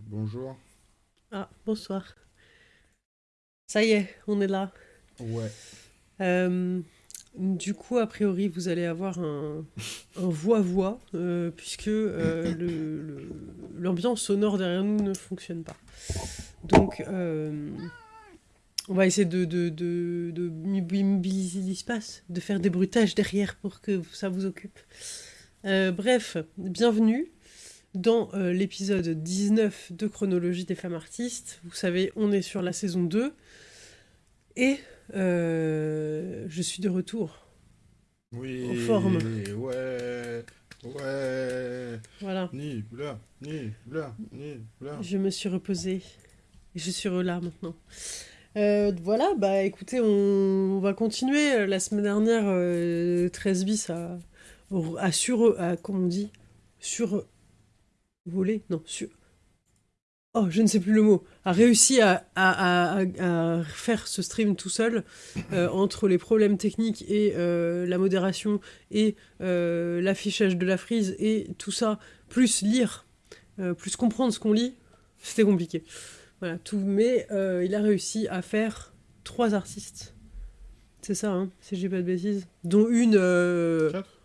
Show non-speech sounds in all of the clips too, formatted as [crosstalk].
Bonjour. Ah, bonsoir. Ça y est, on est là. Ouais. Euh, du coup, a priori, vous allez avoir un un voix-voix, euh, puisque euh, l'ambiance sonore derrière nous ne fonctionne pas. Donc, on va essayer de, de, de, de mobiliser l'espace, de faire des bruitages derrière pour que ça vous occupe. Bref, bienvenue dans euh, l'épisode 19 de Chronologie des femmes artistes. Vous savez, on est sur la saison 2. Et euh, je suis de retour. Oui. En forme. Ouais. Ouais. Voilà. Ni bla, ni bla, ni bla. Je me suis reposée. Et je suis là maintenant. Euh, voilà, bah écoutez, on va continuer. La semaine dernière, euh, 13 bis a, a sur... A, comment on dit Sur... Volé Non, sur... Oh, je ne sais plus le mot. A réussi à, à, à- à faire ce stream tout seul euh, entre les problèmes techniques et euh, la modération et euh, l'affichage de la frise et tout ça, plus lire, plus comprendre ce qu'on lit, c'était compliqué. Voilà, tout. Mais il a réussi à faire trois artistes. C'est ça, hein, si j'ai pas de bêtises. Dont une. Quatre?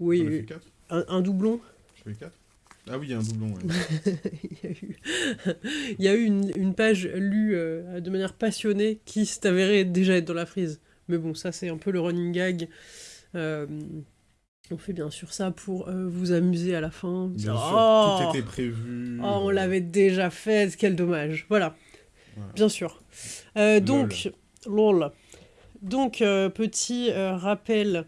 Oui, un, un doublon. Je fais quatre Ah oui, il y a un doublon, ouais. [laughs] il y a eu, il y a eu une, une page lue euh, de manière passionnée qui s'est avérée déjà être dans la frise. Mais bon, ça c'est un peu le running gag. Euh, on fait bien sûr ça pour euh, vous amuser à la fin. Bien Oh tout était prévu. Oh, on l'avait déjà fait, quel dommage. Voilà, Voilà. bien sûr. Donc, lol. Donc, petit rappel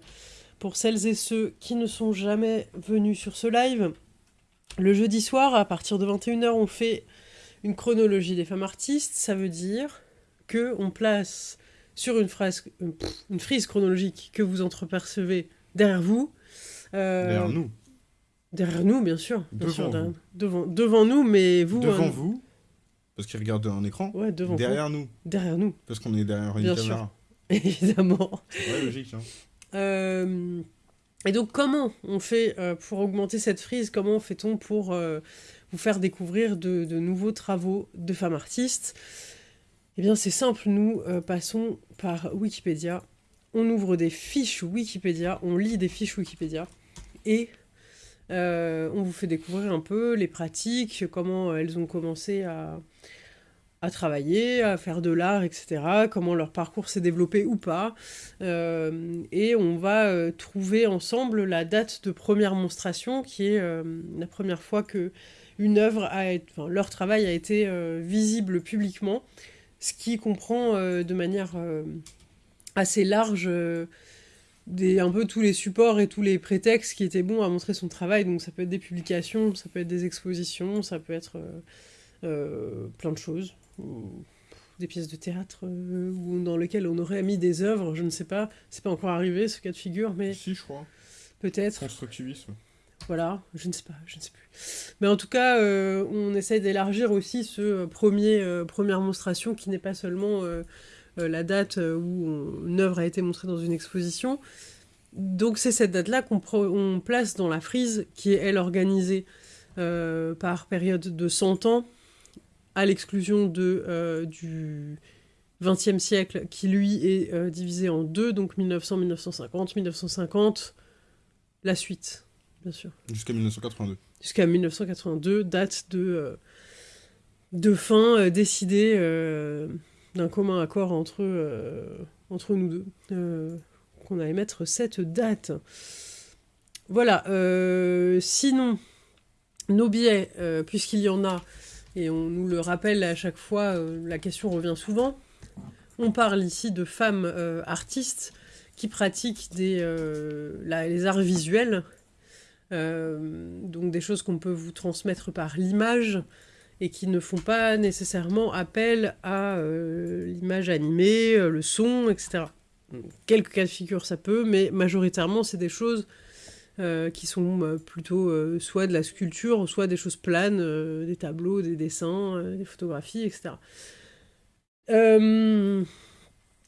pour celles et ceux qui ne sont jamais venus sur ce live. Le jeudi soir, à partir de 21h, on fait une chronologie des femmes artistes. Ça veut dire que on place sur une, phrase, euh, une frise chronologique que vous entrepercevez derrière vous. euh, Derrière nous. Derrière nous, bien sûr. Bien Devant sûr, derrière- vous. devant, devant nous, mais vous. Devant euh, vous, parce qu'ils regardent un écran. Ouais, devant derrière nous. Derrière nous, parce qu'on est derrière une Bien caméra. [laughs] évidemment. C'est logique, hein. Euh, et donc, comment on fait euh, pour augmenter cette frise? Comment fait-on pour euh, vous faire découvrir de, nouveaux travaux de femmes artistes? Eh bien, c'est simple. Nous euh, passons par Wikipédia. On ouvre des fiches Wikipédia, on lit des fiches Wikipédia et on vous fait découvrir un peu les pratiques, comment elles ont commencé à, à travailler, à faire de l'art, etc. Comment leur parcours s'est développé ou pas. Euh, et on va euh, trouver ensemble la date de première monstration, qui est euh, la première fois que une œuvre a été, leur travail a été visible publiquement, ce qui comprend de manière assez large des, un peu tous les supports et tous les prétextes qui étaient bons à montrer son travail. Donc ça peut être des publications, ça peut être des expositions, ça peut être plein de choses. Des pièces de théâtre ou dans lesquelles on aurait mis des œuvres, je ne sais pas. C'est pas encore arrivé ce cas de figure, mais Si, je crois. peut-être. Constructivisme. Voilà, je ne sais pas, je ne sais plus. Mais en tout cas, euh, on essaye d'élargir aussi ce premier, euh, première monstration qui n'est pas seulement euh, la date où on- une œuvre a été montrée dans une exposition. Donc c'est cette date-là qu'on place dans la frise qui est, elle, organisée par période de 100 ans, à l'exclusion de, euh, du XXe siècle qui, lui, est euh, divisé en deux, donc 1900-1950, 1950, la suite, bien sûr Jusqu'à 1982. jusqu'à 1982, date de, euh, de fin décidée d'un commun accord entre, entre nous deux, qu'on allait mettre cette date. Voilà, sinon, nos billets, euh, puisqu'il y en a, et on nous le rappelle à chaque fois, euh, la question revient souvent, on parle ici de femmes euh, artistes qui pratiquent euh, les arts visuels, donc des choses qu'on peut vous transmettre par l'image et qui ne font pas nécessairement appel à l'image animée, le son, etc. Quelques cas de figure ça peut, mais majoritairement c'est des choses euh, qui sont euh, plutôt euh, soit de la sculpture, soit des choses planes, euh, des tableaux, des dessins, des photographies, etc.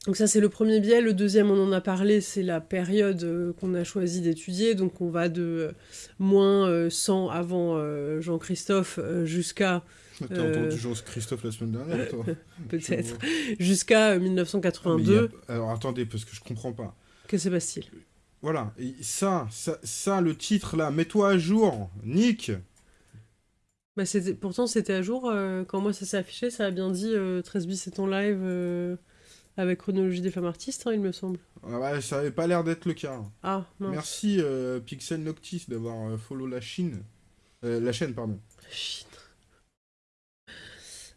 Donc ça c'est le premier biais. Le deuxième, on en a parlé, c'est la période qu'on a choisi d'étudier. Donc on va de moins euh, 100 avant Jean-Christophe jusqu'à T'as entendu Jean-Christophe la semaine dernière, [laughs] toi peut-être jusqu'à euh, Ah, mais il y 1982. a- Alors attendez, parce que je comprends pas. Que se passe-t-il? Voilà, et ça, ça, ça, le titre là, mets-toi à jour, Nick. bah, c'était- Pourtant c'était à jour. euh, quand moi ça s'est affiché, ça a bien dit euh, 13 bis est en live euh, avec chronologie des femmes artistes, hein, il me semble. Ah ouais, ça avait pas l'air d'être le cas. Ah, mince. Merci euh, Pixel Noctis d'avoir euh, follow la Chine. Euh, la chaîne, pardon. Chine.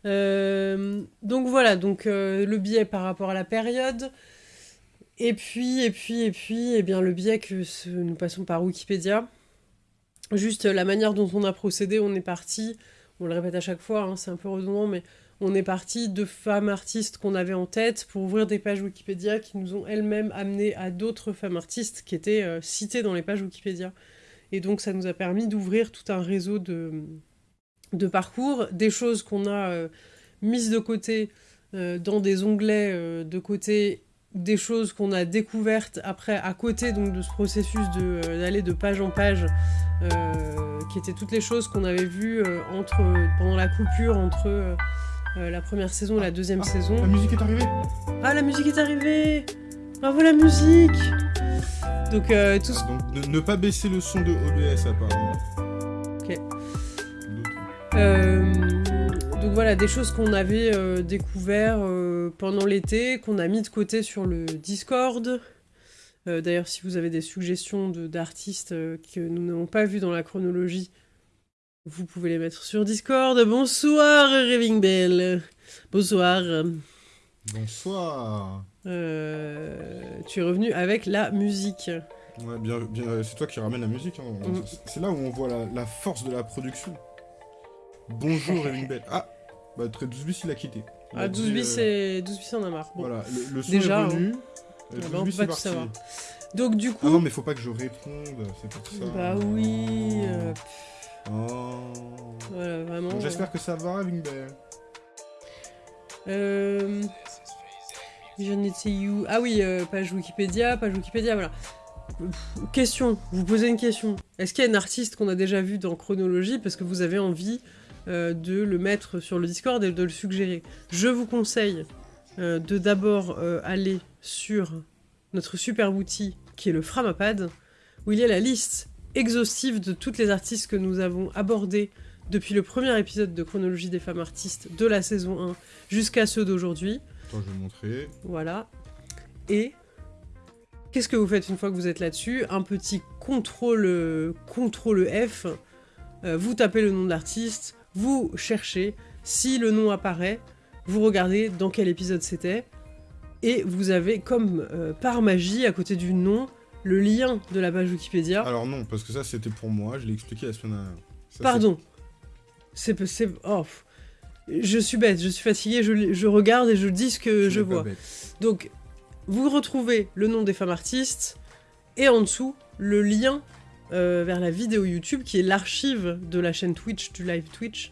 Euh, donc voilà, donc euh, le biais par rapport à la période. Et puis, et puis, et puis, eh bien le biais que nous passons par Wikipédia. Juste euh, la manière dont on a procédé, on est parti, on le répète à chaque fois, hein, c'est un peu redondant, mais on est parti de femmes artistes qu'on avait en tête pour ouvrir des pages Wikipédia qui nous ont elles-mêmes amené à d'autres femmes artistes qui étaient euh, citées dans les pages Wikipédia. Et donc ça nous a permis d'ouvrir tout un réseau de, parcours, des choses qu'on a euh, mises de côté dans des onglets de côté, des choses qu'on a découvertes après à côté donc de ce processus de, euh, d'aller de page en page, euh, qui étaient toutes les choses qu'on avait vues euh, entre, pendant la coupure entre euh, la première saison et la deuxième Ah, saison. La musique est arrivée Ah, la musique est arrivée Bravo la musique Donc euh, tout ce Ah, Donc ne, ne pas baisser le son de OBS apparemment. Ok. Euh, donc voilà, des choses qu'on avait euh, découvert euh, pendant l'été, qu'on a mis de côté sur le Discord. Euh, D'ailleurs, si vous avez des suggestions d'artistes euh, que nous n'avons pas vus dans la chronologie, vous pouvez les mettre sur Discord. Bonsoir, Raving Bell. Bonsoir. Bonsoir. Euh, tu es revenu avec la musique. Ouais, bien, bien, c'est toi qui ramène la musique. hein. Mm. C'est- là où on voit la, la force de la production. Bonjour, Raving Bell. Ah, bah, très 12 bis, il a quitté. Ah, dit, 12 bis, euh, c'est 12 bis, on a marre. Bon. Voilà, le, le son Déjà, est venu. Euh, Ah 12 bah, on bis, peut pas tout savoir. Donc du coup... Ah non, mais faut pas que je réponde, c'est pour ça. Bah oui, euh, Oh. voilà, vraiment. J'espère que ça va, Raving Bell. Euh... You. Ah oui, euh, page Wikipédia, page Wikipédia, voilà. Question, vous posez une question. Est-ce qu'il y a un artiste qu'on a déjà vu dans Chronologie parce que vous avez envie euh, de le mettre sur le Discord et de le suggérer Je vous conseille euh, de d'abord euh, aller sur notre super outil qui est le Framapad, où il y a la liste exhaustive de toutes les artistes que nous avons abordés depuis le premier épisode de Chronologie des femmes artistes de la saison 1 jusqu'à ceux d'aujourd'hui. Attends, je vais montrer. Voilà. Et qu'est-ce que vous faites une fois que vous êtes là-dessus? Un petit contrôle, contrôle F. Euh, vous tapez le nom de l'artiste, vous cherchez. Si le nom apparaît, vous regardez dans quel épisode c'était. Et vous avez, comme euh, par magie, à côté du nom, le lien de la page Wikipédia. Alors non, parce que ça c'était pour moi, je l'ai expliqué la semaine dernière. Ça, Pardon. C'est... c'est oh. Je suis bête, je suis fatiguée, je, je regarde et je dis ce que je vois. Donc, vous retrouvez le nom des femmes artistes et en dessous le lien euh, vers la vidéo YouTube qui est l'archive de la chaîne Twitch, du live Twitch,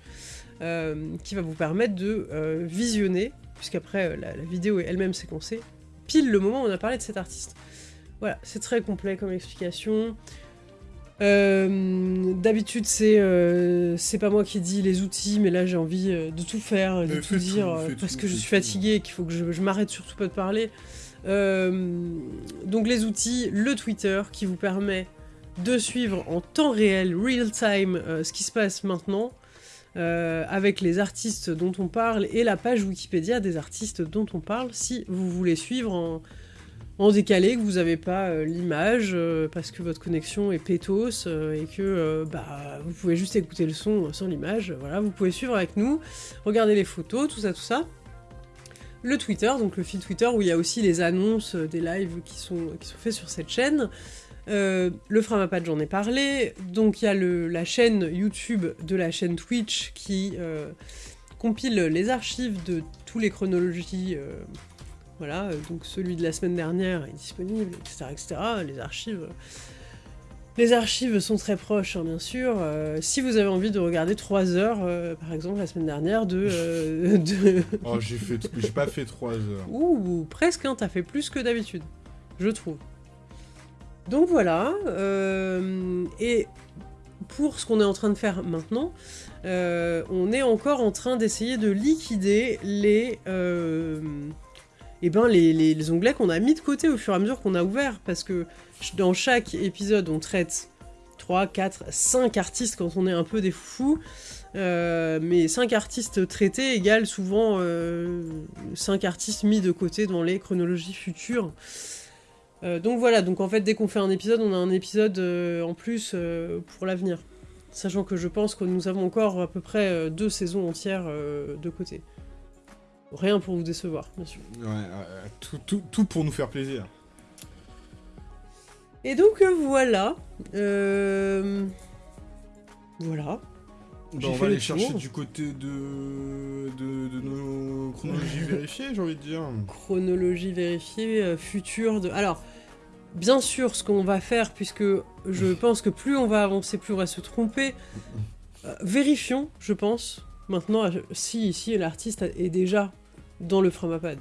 euh, qui va vous permettre de euh, visionner, puisqu'après la, la vidéo est elle-même séquencée, pile le moment où on a parlé de cet artiste. Voilà, c'est très complet comme explication. Euh, D'habitude, c'est euh, c'est pas moi qui dis les outils, mais là j'ai envie euh, de tout faire, de tout dire, tout, parce tout, que je suis fatiguée et qu'il faut que je, je m'arrête surtout pas de parler. Donc les outils, le Twitter qui vous permet de suivre en temps réel, real time, euh, ce qui se passe maintenant, euh, avec les artistes dont on parle et la page Wikipédia des artistes dont on parle, si vous voulez suivre en, décalé, que vous n'avez pas euh, l'image parce que votre connexion est pétos et que bah, vous pouvez juste écouter le son sans l'image. Voilà, vous pouvez suivre avec nous, regarder les photos, tout ça, tout ça. Le Twitter, donc le fil Twitter où il y a aussi les annonces des lives qui sont, qui sont faits sur cette chaîne. Euh, le Framapad, j'en ai parlé. Donc il y a le- la chaîne YouTube de la chaîne Twitch qui euh, compile les archives de tous les chronologies. euh, voilà, donc celui de la semaine dernière est disponible, etc. etc. les archives. Les archives sont très proches, hein, bien sûr. Euh, si vous avez envie de regarder 3 heures, euh, par exemple, la semaine dernière, de... euh, [laughs] de... Oh, j'ai fait... j'ai pas fait 3 heures. Ouh, presque, hein, t'as fait plus que d'habitude, je trouve. Donc voilà, euh, et pour ce qu'on est en train de faire maintenant, euh, on est encore en train d'essayer de liquider les, euh, eh ben les, les- onglets qu'on a mis de côté au fur et à mesure qu'on a ouvert, parce que dans chaque épisode, on traite 3, 4, 5 artistes quand on est un peu des euh, mais 5 artistes traités égale souvent 5 artistes mis de côté dans les chronologies futures. Euh, donc voilà, donc en fait dès qu'on fait un épisode, on a un épisode euh, en plus euh, pour l'avenir. Sachant que je pense que nous avons encore à peu près euh, deux saisons entières euh, de côté. Rien pour vous décevoir, bien sûr. Ouais, euh, tout, tout, tout pour nous faire plaisir. Et donc euh, voilà. Euh, Voilà. Bah, on va le aller chercher du côté de, de, de nos chronologies [laughs] vérifiées, j'ai envie de dire. Chronologie vérifiée, euh, futur de... Alors, bien sûr, ce qu'on va faire, puisque je [laughs] pense que plus on va avancer, plus on va se tromper, euh, vérifions, je pense, maintenant, si, si l'artiste est déjà dans le framapad,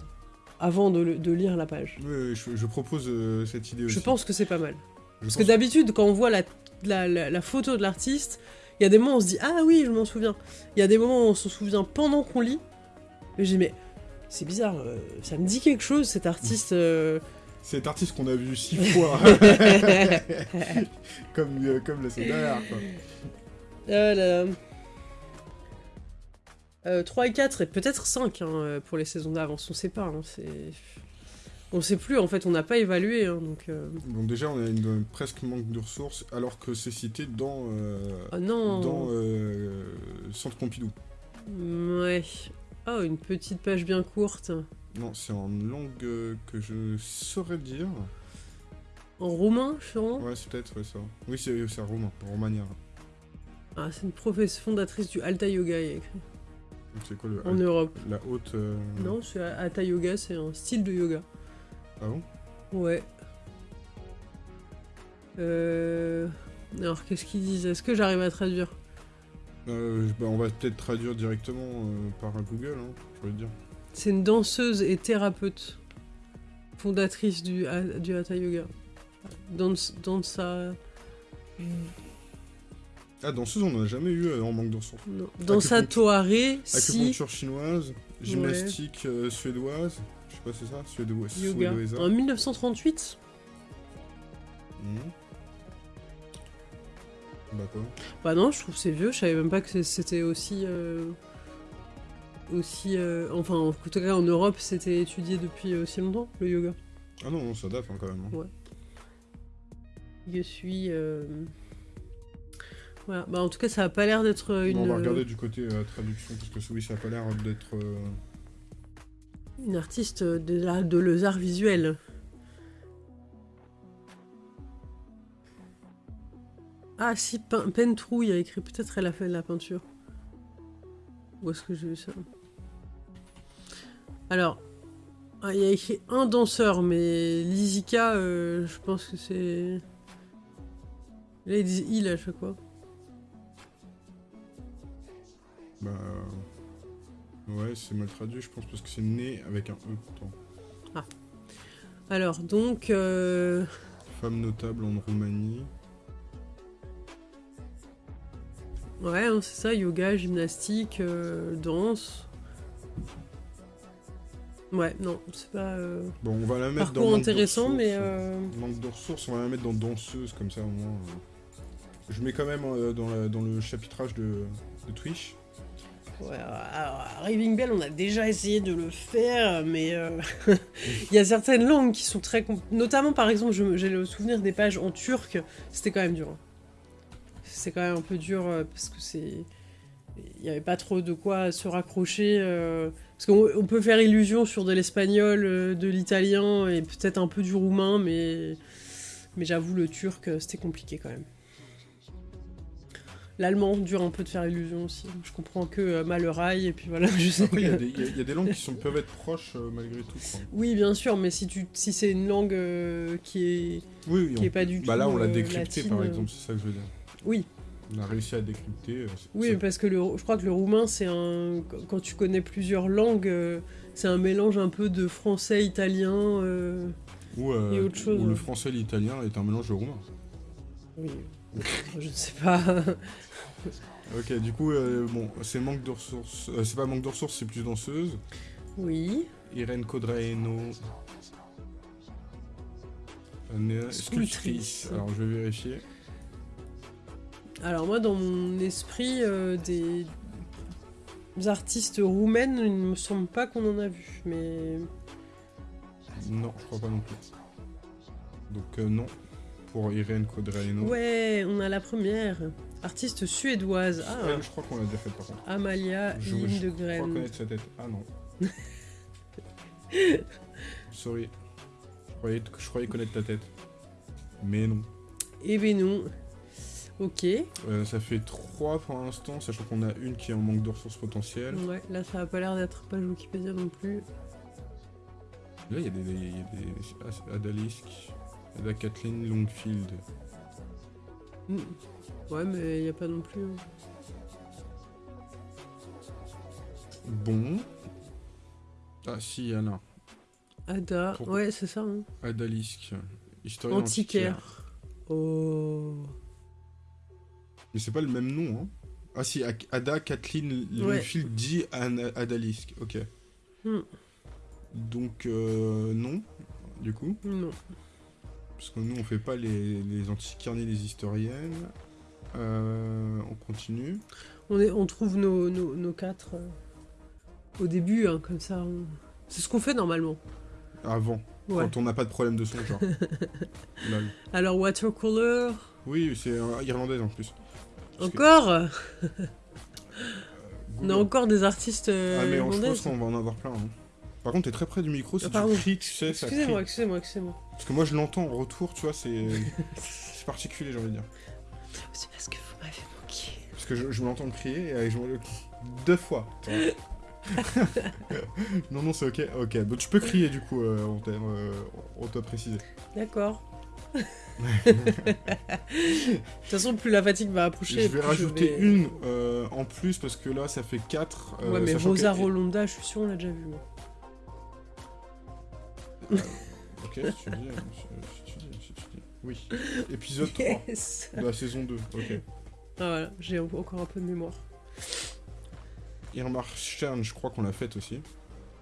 avant de, le- de lire la page. Oui, je, je propose euh, cette idée aussi. Je pense que c'est pas mal. Je Parce que d'habitude, quand on voit la, la, la- la photo de l'artiste, il y a des moments où on se dit Ah oui, je m'en souviens. Il y a des moments où on se souvient pendant qu'on lit. Et j'ai Mais c'est bizarre, euh, ça me dit quelque chose cet artiste. Cet artiste qu'on a vu six [laughs] fois, [laughs] comme, euh, comme la semaine dernière, quoi. Ah là là. Euh, 3 et 4 et peut-être 5 hein, euh, pour les saisons d'avance, on sait pas. hein. On sait plus, en fait, on n'a pas évalué. hein, donc, euh, Donc déjà, on a une, presque manque de ressources, alors que c'est cité dans, Ah non dans Centre Pompidou. Ouais. Oh, une petite page bien courte. Non, c'est en langue euh, que je saurais dire. En roumain, sûrement Ouais, c'est peut-être ouais, ça. Oui, c'est c'est romain, romania. Ah, c'est une professeure fondatrice du Alta Yoga, il y a écrit. C'est quoi le En Europe. la haute euh, Non, c'est Hatha Yoga, c'est un style de yoga. Ah bon? Ouais. Euh... Alors, qu'est-ce qu'ils disent? Est-ce que j'arrive à traduire? Euh, bah, on va peut-être traduire directement euh, par Google, hein, je veux dire. C'est une danseuse et thérapeute, fondatrice du, du Hatha Yoga. Dans, dans sa... Ah, danseuse, on n'en a jamais eu euh, en manque de ressources. non, Dans sa Acupuncture- toaré, si... Acupuncture chinoise, gymnastique euh, suédoise, je sais pas c'est ça, suédoise. Yoga. suédoisa. En 1938 Mhm. Bah quoi Bah non, je trouve c'est vieux, je savais même pas que c'était aussi... euh, aussi... euh, Enfin, en tout cas, en Europe, c'était étudié depuis aussi longtemps, le yoga. Ah non, ça date hein, quand même. hein. Ouais. Je suis... euh, Voilà, bah en tout cas, ça a pas l'air d'être euh, une, Bon, on va regarder du côté euh, traduction, parce que oui, ça a pas l'air d'être... euh, une artiste de l'art de les arts visuels. Ah si, Pen- Pentrouille a écrit, peut-être elle a fait de la peinture. Où est-ce que j'ai vu ça? Alors, ah, il y a écrit un danseur, mais Lizika, euh, je pense que c'est... Là, ils disent il à chaque fois. Bah... Ouais, c'est mal traduit, je pense, parce que c'est né avec un E pourtant. Alors, donc... euh, Femme notable en Roumanie. Ouais, hein, c'est ça, yoga, gymnastique, euh, danse. Ouais, non, c'est pas... euh, Bon, on va la mettre dans... Parcours de intéressant, mais... euh, Manque de ressources, on va la mettre dans danseuse, comme ça au moins... euh. Je mets quand même euh, dans, la- dans le chapitrage de, de Twitch. Ouais, alors, Raving Bell, on a déjà essayé de le faire, mais [laughs] [laughs] il y a certaines langues qui sont très... compl- Notamment, par exemple, j'ai le souvenir des pages en turc, c'était quand même dur. hein. C'est quand même un peu dur, parce que c'est... Il n'y avait pas trop de quoi se raccrocher. Parce qu'on on peut faire illusion sur de l'espagnol, euh, de l'italien, et peut-être un peu du roumain, mais... Mais j'avoue, le turc, euh, c'était compliqué quand même. L'allemand dure un peu de faire illusion aussi. Je comprends que euh, Malerail, et puis voilà, [laughs] je sais Après, il y, a des- y a- langues qui sont, peuvent être proches euh, malgré tout. quoi. Oui, bien sûr, mais si, tu, si c'est une langue euh, qui est... Oui, oui. Qui on- est pas du bah tout, là, on l'a euh, décrypté par exemple, c'est ça que je veux dire. Oui, On a réussi à décrypter. euh, oui parce que le, je crois que le roumain, c'est un... Quand tu connais plusieurs langues, euh, c'est un mélange un peu de français, italien... euh, Ou, euh, et autre chose, ou le hein. français l'italien est un mélange de roumain. Oui, [laughs] je ne sais pas. [laughs] Ok, du coup, euh, bon, c'est manque de ressources. c'est pas manque de ressources, c'est plus danseuse. oui, Irène Codraeno. Sculptrice. Alors, je vais vérifier. Alors moi, dans mon esprit, euh, des... des artistes roumaines, il ne me semble pas qu'on en a vu, mais... Non, je crois pas non plus. Donc, euh, non. Pour Irène Codraeno. Ouais, on a la première. Artiste suédoise. Ah, Elle, je crois qu'on l'a déjà faite par contre. Amalia Je, je crois connaître sa tête. Ah non. [laughs] Sorry. Je croyais, je croyais connaître ta tête. Mais non. Eh ben non. Ok. Euh, ça fait 3 pour l'instant, sachant qu'on a une qui est en manque de ressources potentielles. Ouais, là ça a pas l'air d'être page Wikipédia non plus. Là, il y a des, y a des As- Adalisk, Ada Kathleen Longfield. Hmm. Ouais, mais il y a pas non plus. hein. Bon. Ah si, il y en a. Ada. Pourquoi Ouais, c'est ça. Hein. Adalisk. Historien Antiquaire. Oh. Mais c'est pas le même nom, hein. Ah si, Ada Kathleen Ouais. Longfield dit Adalisk. Ok. Hmm. Donc, euh, non, du coup. Non. Parce que nous, on fait pas les, les antiquaires ni les historiennes. Euh, on continue. On, est, on trouve nos, nos, nos quatre euh, au début, hein, comme ça. on- C'est ce qu'on fait normalement. Avant, Ouais. quand on n'a pas de problème de son, genre. [laughs] Alors, watercolor. Oui, c'est irlandaise en plus. Encore euh, On a encore des artistes euh, Ah, mais on- je pense qu'on va en avoir plein. hein. Par contre, t'es très près du micro, si Ah, tu pardon. cries, tu sais, ça Excusez-moi, excusez-moi, excusez-moi. Parce que moi, je l'entends en retour, tu vois, c'est [laughs] c'est particulier, j'ai envie de dire. C'est parce que vous m'avez manqué. Parce que je, je m'entends crier et je me deux fois. [laughs] non, non, c'est ok. Ok, donc tu peux crier du coup, euh, on t'a euh, on t'a précisé. D'accord. De toute façon, plus la fatigue va approcher. je vais rajouter vais- une euh, en plus parce que là, ça fait 4. ouais, mais Rosa Rolonda, je suis sûr, on l'a déjà vu. moi. Ok, si tu dis, si, tu dis, si tu dis. Oui. Épisode 3 Yes de la saison 2. Ok. Ah voilà, j'ai encore un peu de mémoire. Irmar Stern, je crois qu'on l'a faite aussi.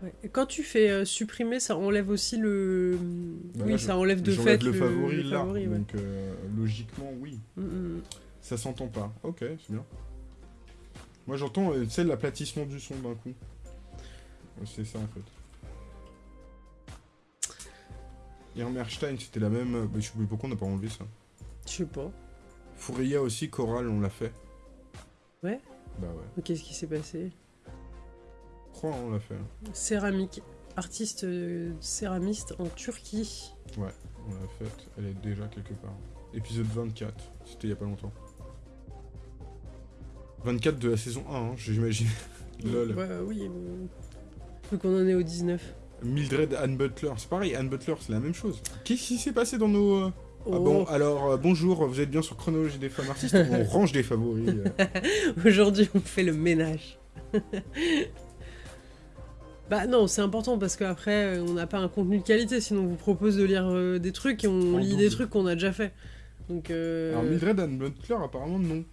Ouais. Et quand tu fais euh, supprimer, ça enlève aussi le. Bah oui, là, ça enlève de fait le favori le là. favori, ouais. Donc euh, logiquement, oui. Mm, mm. Ça s'entend pas. Ok, c'est bien. Moi j'entends, euh, tu sais, l'aplatissement du son d'un coup. C'est ça en fait. Irmerstein, c'était la même. euh, Mais je sais plus pourquoi on n'a pas enlevé ça. Je sais pas. Fouria aussi, Coral, on l'a fait. Ouais Bah ouais. Qu'est-ce qui s'est passé? Crois, on l'a fait. Céramique. Artiste euh, céramiste en Turquie. Ouais, on l'a faite. Elle est déjà quelque part. Épisode 24, c'était il y a pas longtemps. 24 de la saison 1, hein, j'imagine. [laughs] Lol. Ouais, oui. euh, Vu qu'on en est au 19. Mildred Anne Butler, c'est pareil, Anne Butler, c'est la même chose. Qu'est-ce qui s'est passé dans nos. euh, Ah Oh, bon, alors euh, bonjour, vous êtes bien sur Chronologie des femmes artistes, on [laughs] range des favoris. euh. Aujourd'hui, on fait le ménage. [laughs] bah non, c'est important parce qu'après, euh, on n'a pas un contenu de qualité, sinon on vous propose de lire euh, des trucs et on En lit double. des trucs qu'on a déjà fait. Donc, euh... Alors Mildred Anne Butler, apparemment non.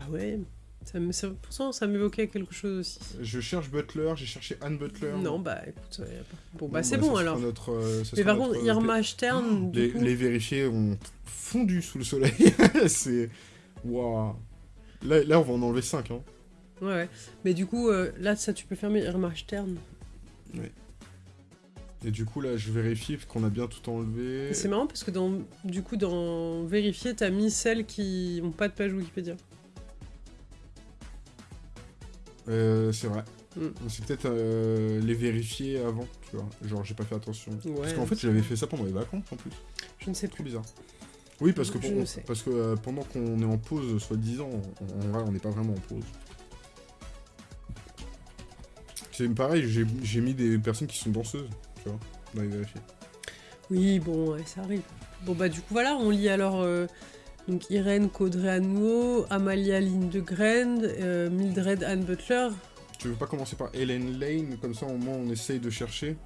Ah ouais ça me... ça- Pourtant, ça m'évoquait quelque chose aussi. Je cherche Butler, j'ai cherché Anne Butler. Non, bah écoute, ouais, y a pas- bon, bah Bon, c'est ça bon sera alors. notre, euh, ça Mais sera par contre, notre, euh, Irma Stern, [gasps] du les, coup... les vérifiés ont fondu sous le soleil. [laughs] c'est. Waouh. Là, là, on va en enlever 5. Hein. Ouais, ouais. Mais du coup, euh, là, ça, tu peux fermer Irma Stern. Et du coup, là, je vérifie qu'on a bien tout enlevé. C'est marrant parce que dans, du coup, dans vérifier, t'as mis celles qui ont pas de page Wikipédia. Euh, c'est vrai. Mm. C'est peut-être euh, les vérifier avant, tu vois. Genre, j'ai pas fait attention. Ouais. Parce qu'en fait, j'avais fait ça pendant les vacances en plus. Je ne sais Trop plus. bizarre. Oui, parce que, Je pour- parce que euh, pendant qu'on est en pause, soi-disant, en vrai, on n'est pas vraiment en pause. C'est pareil, j'ai mis des personnes qui sont danseuses, tu vois, y vérifier. Oui, bon, ouais, ça arrive. Bon, bah, du coup, voilà, on lit alors euh, donc Irène Caudray-Anouault, Amalia Lindegren, euh, Mildred Anne Butler. Tu veux pas commencer par Helen Lane, comme ça au moins on essaye de chercher?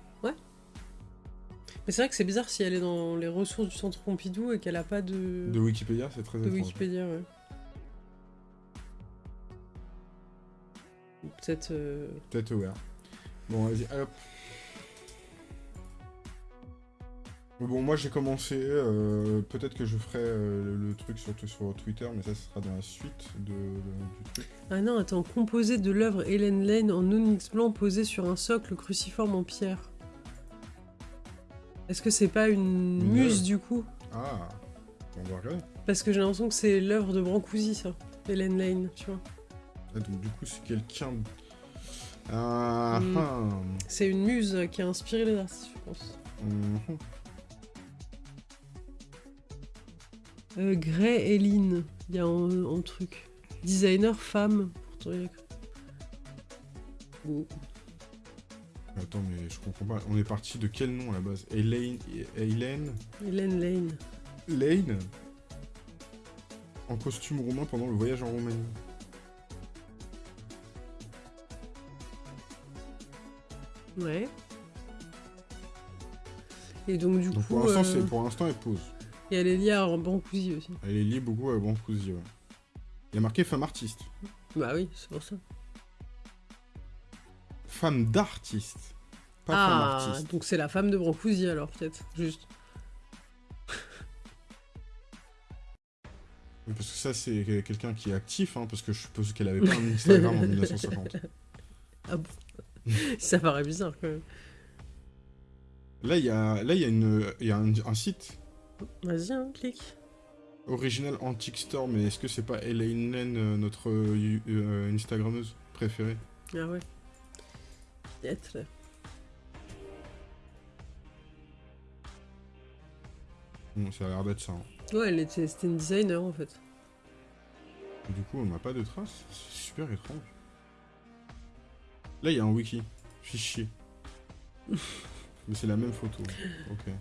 Mais c'est vrai que c'est bizarre si elle est dans les ressources du centre Pompidou et qu'elle a pas de, De Wikipédia, c'est très de étrange. Wikipédia, ouais. Peut-être. euh, Peut-être aware. Bon, vas-y, hop. Bon, moi j'ai commencé, euh, peut-être que je ferai euh, le, le truc sur, sur Twitter, mais ça ce sera dans la suite de, de- du truc. Ah non, attends, composé de l'œuvre Hélène Lane en onyx blanc posé sur un socle cruciforme en pierre. Est-ce que c'est pas une Une muse du coup? Ah, on va regarder. Parce que j'ai l'impression que c'est l'œuvre de Brancusi, ça. Hélène Lane, tu vois. Ah, donc du coup c'est quelqu'un... Ah, Mm. ah. C'est une muse qui a inspiré les artistes, je pense. Mhm. Euh, Gray Hélène, il y a un, un truc. Designer femme. Pourtant, il y a Oh. Attends, mais je comprends pas. On est parti de quel nom à la base? Elaine... Hélène? Hélène Lane. Lane? En costume roumain pendant le voyage en Roumanie. Ouais. Et donc, du Donc coup, pour l'instant, euh, pour l'instant elle pose. et elle est liée à Brancusi aussi. Elle est liée beaucoup à Brancusi, ouais. Il y a marqué femme artiste. Bah oui, c'est pour ça. Femme d'artiste. Pas femme ah, artiste. donc c'est la femme de Brancusi alors, peut-être, juste. Parce que ça, c'est quelqu'un qui est actif, hein, parce que je suppose qu'elle avait pas un Instagram en [laughs] 1950. Ah bon [laughs] Ça paraît bizarre quand même. Là, il y a, là, y a, une, y a un, un site Vas-y, hein, clique. original Antique Store, mais est-ce que c'est pas Elaine Lane, euh, notre euh, euh, Instagrammeuse préférée? Ah ouais. Peut-être. Bon, ça a l'air d'être ça. hein. Ouais, elle était, c'était une designer en fait. Du coup, on n'a pas de traces. C'est super étrange. Là, il y a un wiki. Fichier. [laughs] Mais c'est la même photo. Ok.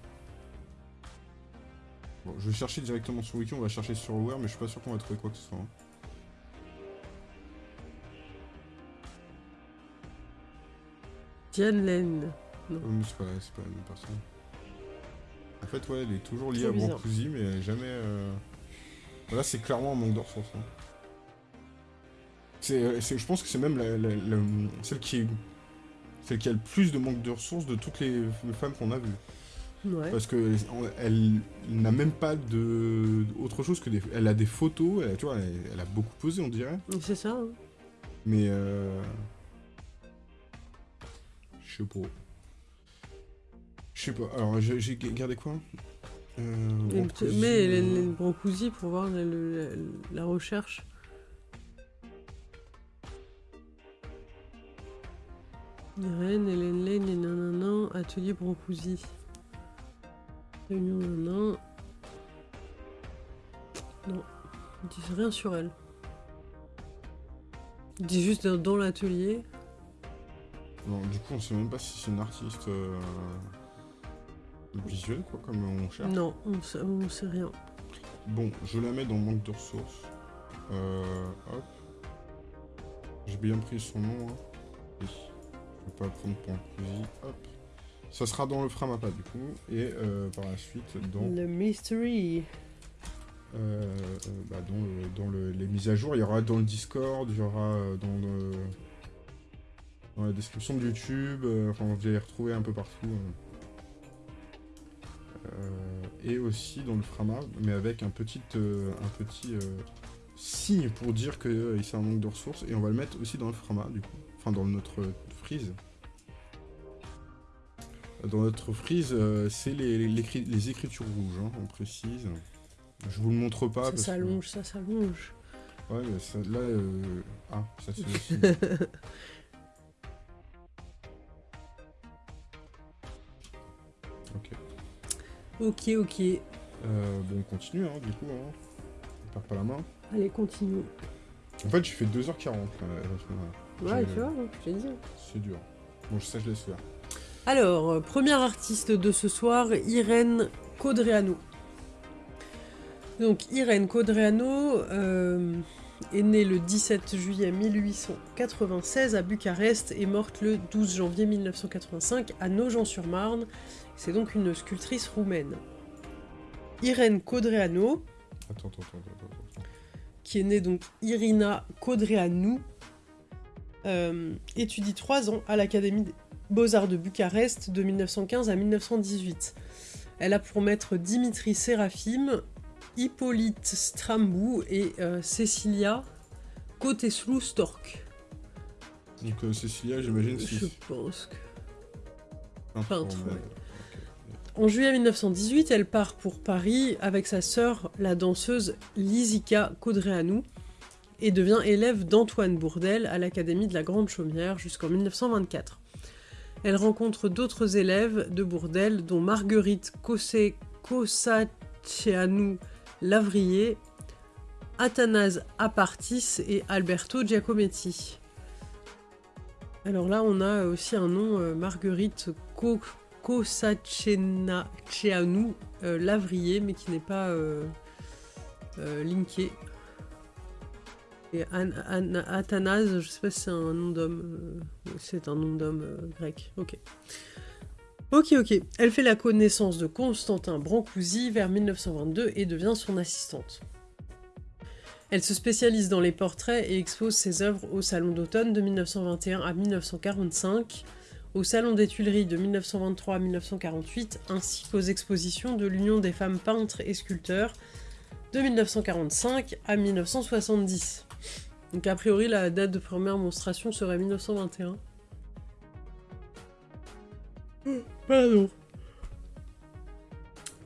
Bon, je vais chercher directement sur wiki. On va chercher sur Aware, mais je suis pas sûr qu'on va trouver quoi que ce soit. hein. Diane Lane. Euh, c'est pas, pas la même personne. En fait, ouais, elle est toujours liée Trop à. Brancusi, mais jamais. euh, Là, c'est clairement un manque de ressources. hein. C'est, euh, c'est- je pense que c'est même la, la- la- celle qui celle qui a le plus de manque de ressources de toutes les femmes qu'on a vues. Ouais. Parce que elle n'a même pas de autre chose que des. Elle a des photos, elle, a- tu vois, elle, elle a beaucoup posé, on dirait. C'est ça. hein. Mais euh... Je sais pas. Je sais pas. Alors j'ai gardé quoi? Euh, tu- Mais Hélène euh, Brancusi pour voir la, le- la- la recherche. Irène, Hélène Lane et nanana, atelier Brancusi. Réunion nanana. Non, ils disent rien sur elle. Ils disent juste dans, dans l'atelier. non, du coup on sait même pas si c'est une artiste euh, visuelle quoi, comme on cherche. Non, on sait, on sait rien. Bon, je la mets dans manque de ressources. Euh, hop. J'ai bien pris son nom. Hein. Oui. Pas prendre cousin. Hop. Ça sera dans le Framapa du coup. Et euh, par la suite dans Le mystery. Euh, euh, bah, dans, le- dans le- les mises à jour, il y aura dans le Discord, il y aura dans, le, dans la description de YouTube, euh, enfin vous allez les retrouver un peu partout. Euh, et aussi dans le Frama, mais avec un petit, un petit signe pour dire euh, c'est un manque de ressources, et on va le mettre aussi dans le Frama du coup, enfin dans notre freeze. Dans notre freeze, euh, c'est les, les, écri- les écritures rouges, hein, on précise. Je vous le montre pas. ça que- s'allonge, ça s'allonge. Ouais, mais ça, là. euh, Ah, ça c'est aussi. [laughs] ok. Ok, ok. Euh, bon, on continue, hein, du coup. Hein. On perd pas la main. Allez, continue. En fait, j'ai fait 2h40 là, à ce moment-là. Ouais, J'ai- tu vois, je t'ai dit. C'est dur. Bon, ça, je laisse faire. Alors, euh, première artiste de ce soir, Irène Codreanu. Donc, Irène Codreanu euh, est née le 17 juillet 1896 à Bucarest et morte le 12 janvier 1985 à Nogent-sur-Marne. C'est donc une sculptrice roumaine. Irène Codreanu, Attends, attends, attends, qui est née donc Irina Codreanu, étudie trois ans à l'Académie des Beaux-Arts de Bucarest de 1915 à 1918. Elle a pour maître Dimitri Sérafim, Hippolyte Strambou et euh, Cecilia Koteslu Stork. Donc, euh, Cécilia, j'imagine, Je pense que... Peintre, peintre, ouais. ouais. En juillet 1918, elle part pour Paris avec sa sœur, la danseuse Lisica Codreanu, et devient élève d'Antoine Bourdel à l'Académie de la Grande Chaumière jusqu'en 1924. Elle rencontre d'autres élèves de Bourdel, dont Marguerite Cossaceanu Lavrier, Athanase Apartis et Alberto Giacometti. Alors là, on a aussi un nom, euh, Marguerite Co- Cossaceanu euh, Lavrier, mais qui n'est pas euh, euh, linké. Et An- An- Athanase, je sais pas si c'est un nom d'homme. euh, c'est un nom d'homme euh, grec. Ok. Ok, ok. Elle fait la connaissance de Constantin Brancusi vers 1922 et devient son assistante. Elle se spécialise dans les portraits et expose ses œuvres au Salon d'automne de 1921 à 1945, au Salon des Tuileries de 1923 à 1948, ainsi qu'aux expositions de l'Union des femmes peintres et sculpteurs de 1945 à 1970. Donc a priori la date de première monstration serait 1921. Pardon.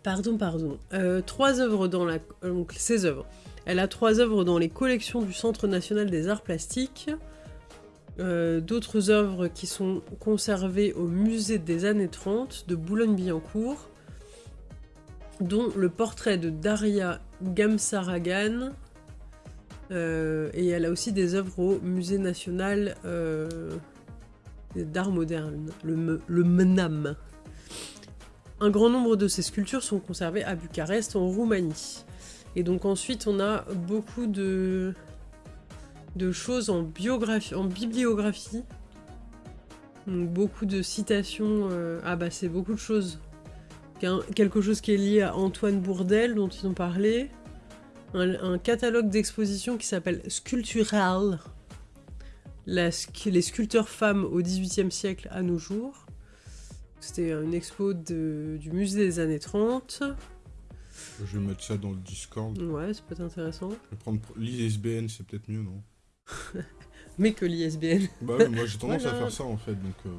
Pardon, pardon. Euh, trois œuvres dans la... euh, Donc ces œuvres. Elle a trois œuvres dans les collections du Centre national des arts plastiques. Euh, D'autres œuvres qui sont conservées au musée des années 30 de Boulogne-Billancourt, dont le portrait de Daria Gamsaragan. Euh, et elle a aussi des œuvres au musée national euh, d'art moderne, le, MNAM. Un grand nombre de ces sculptures sont conservées à Bucarest, en Roumanie. Et donc ensuite, on a beaucoup de, choses en, bibliographie. Beaucoup de citations. euh, ah bah c'est beaucoup de choses. Quelque chose qui est lié à Antoine Bourdel, dont ils ont parlé. Un, un catalogue d'exposition qui s'appelle Sculptural. La les sculpteurs femmes au XVIIIe siècle à nos jours. C'était une expo de- du musée des années 30. Je vais mettre ça dans le Discord. Ouais, c'est peut-être intéressant. Je vais prendre l'ISBN, c'est peut-être mieux, non? [laughs] Mais que l'ISBN. Bah moi j'ai [laughs] tendance Voilà. à faire ça en fait, donc... euh,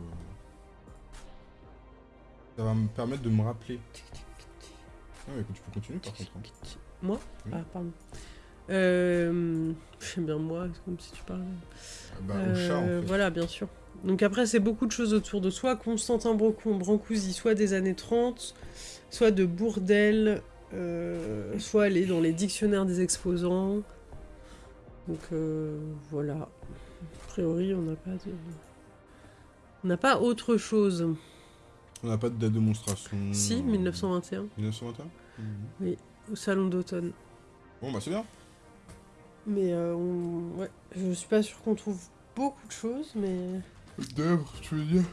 Ça va me permettre de me rappeler. Ah mais tu peux continuer par contre. hein. Moi Oui. Ah, pardon. Euh, J'aime bien moi, c'est comme si tu parlais. Ah Bah au chat en Euh, fait. Voilà, bien sûr. Donc après, c'est beaucoup de choses autour de soi. Constantin Brocon, Brancusi, soit des années 30, soit de Bourdel, euh, soit aller dans les dictionnaires des exposants. Donc euh, voilà. A priori, on n'a pas de... On n'a pas autre chose. On n'a pas de date de démonstration. Si, 1921, 1921 Mhm. au salon d'automne. Bon bah c'est bien. Mais euh, on... ouais, je suis pas sûre qu'on trouve beaucoup de choses, mais D'œuvre, tu veux dire?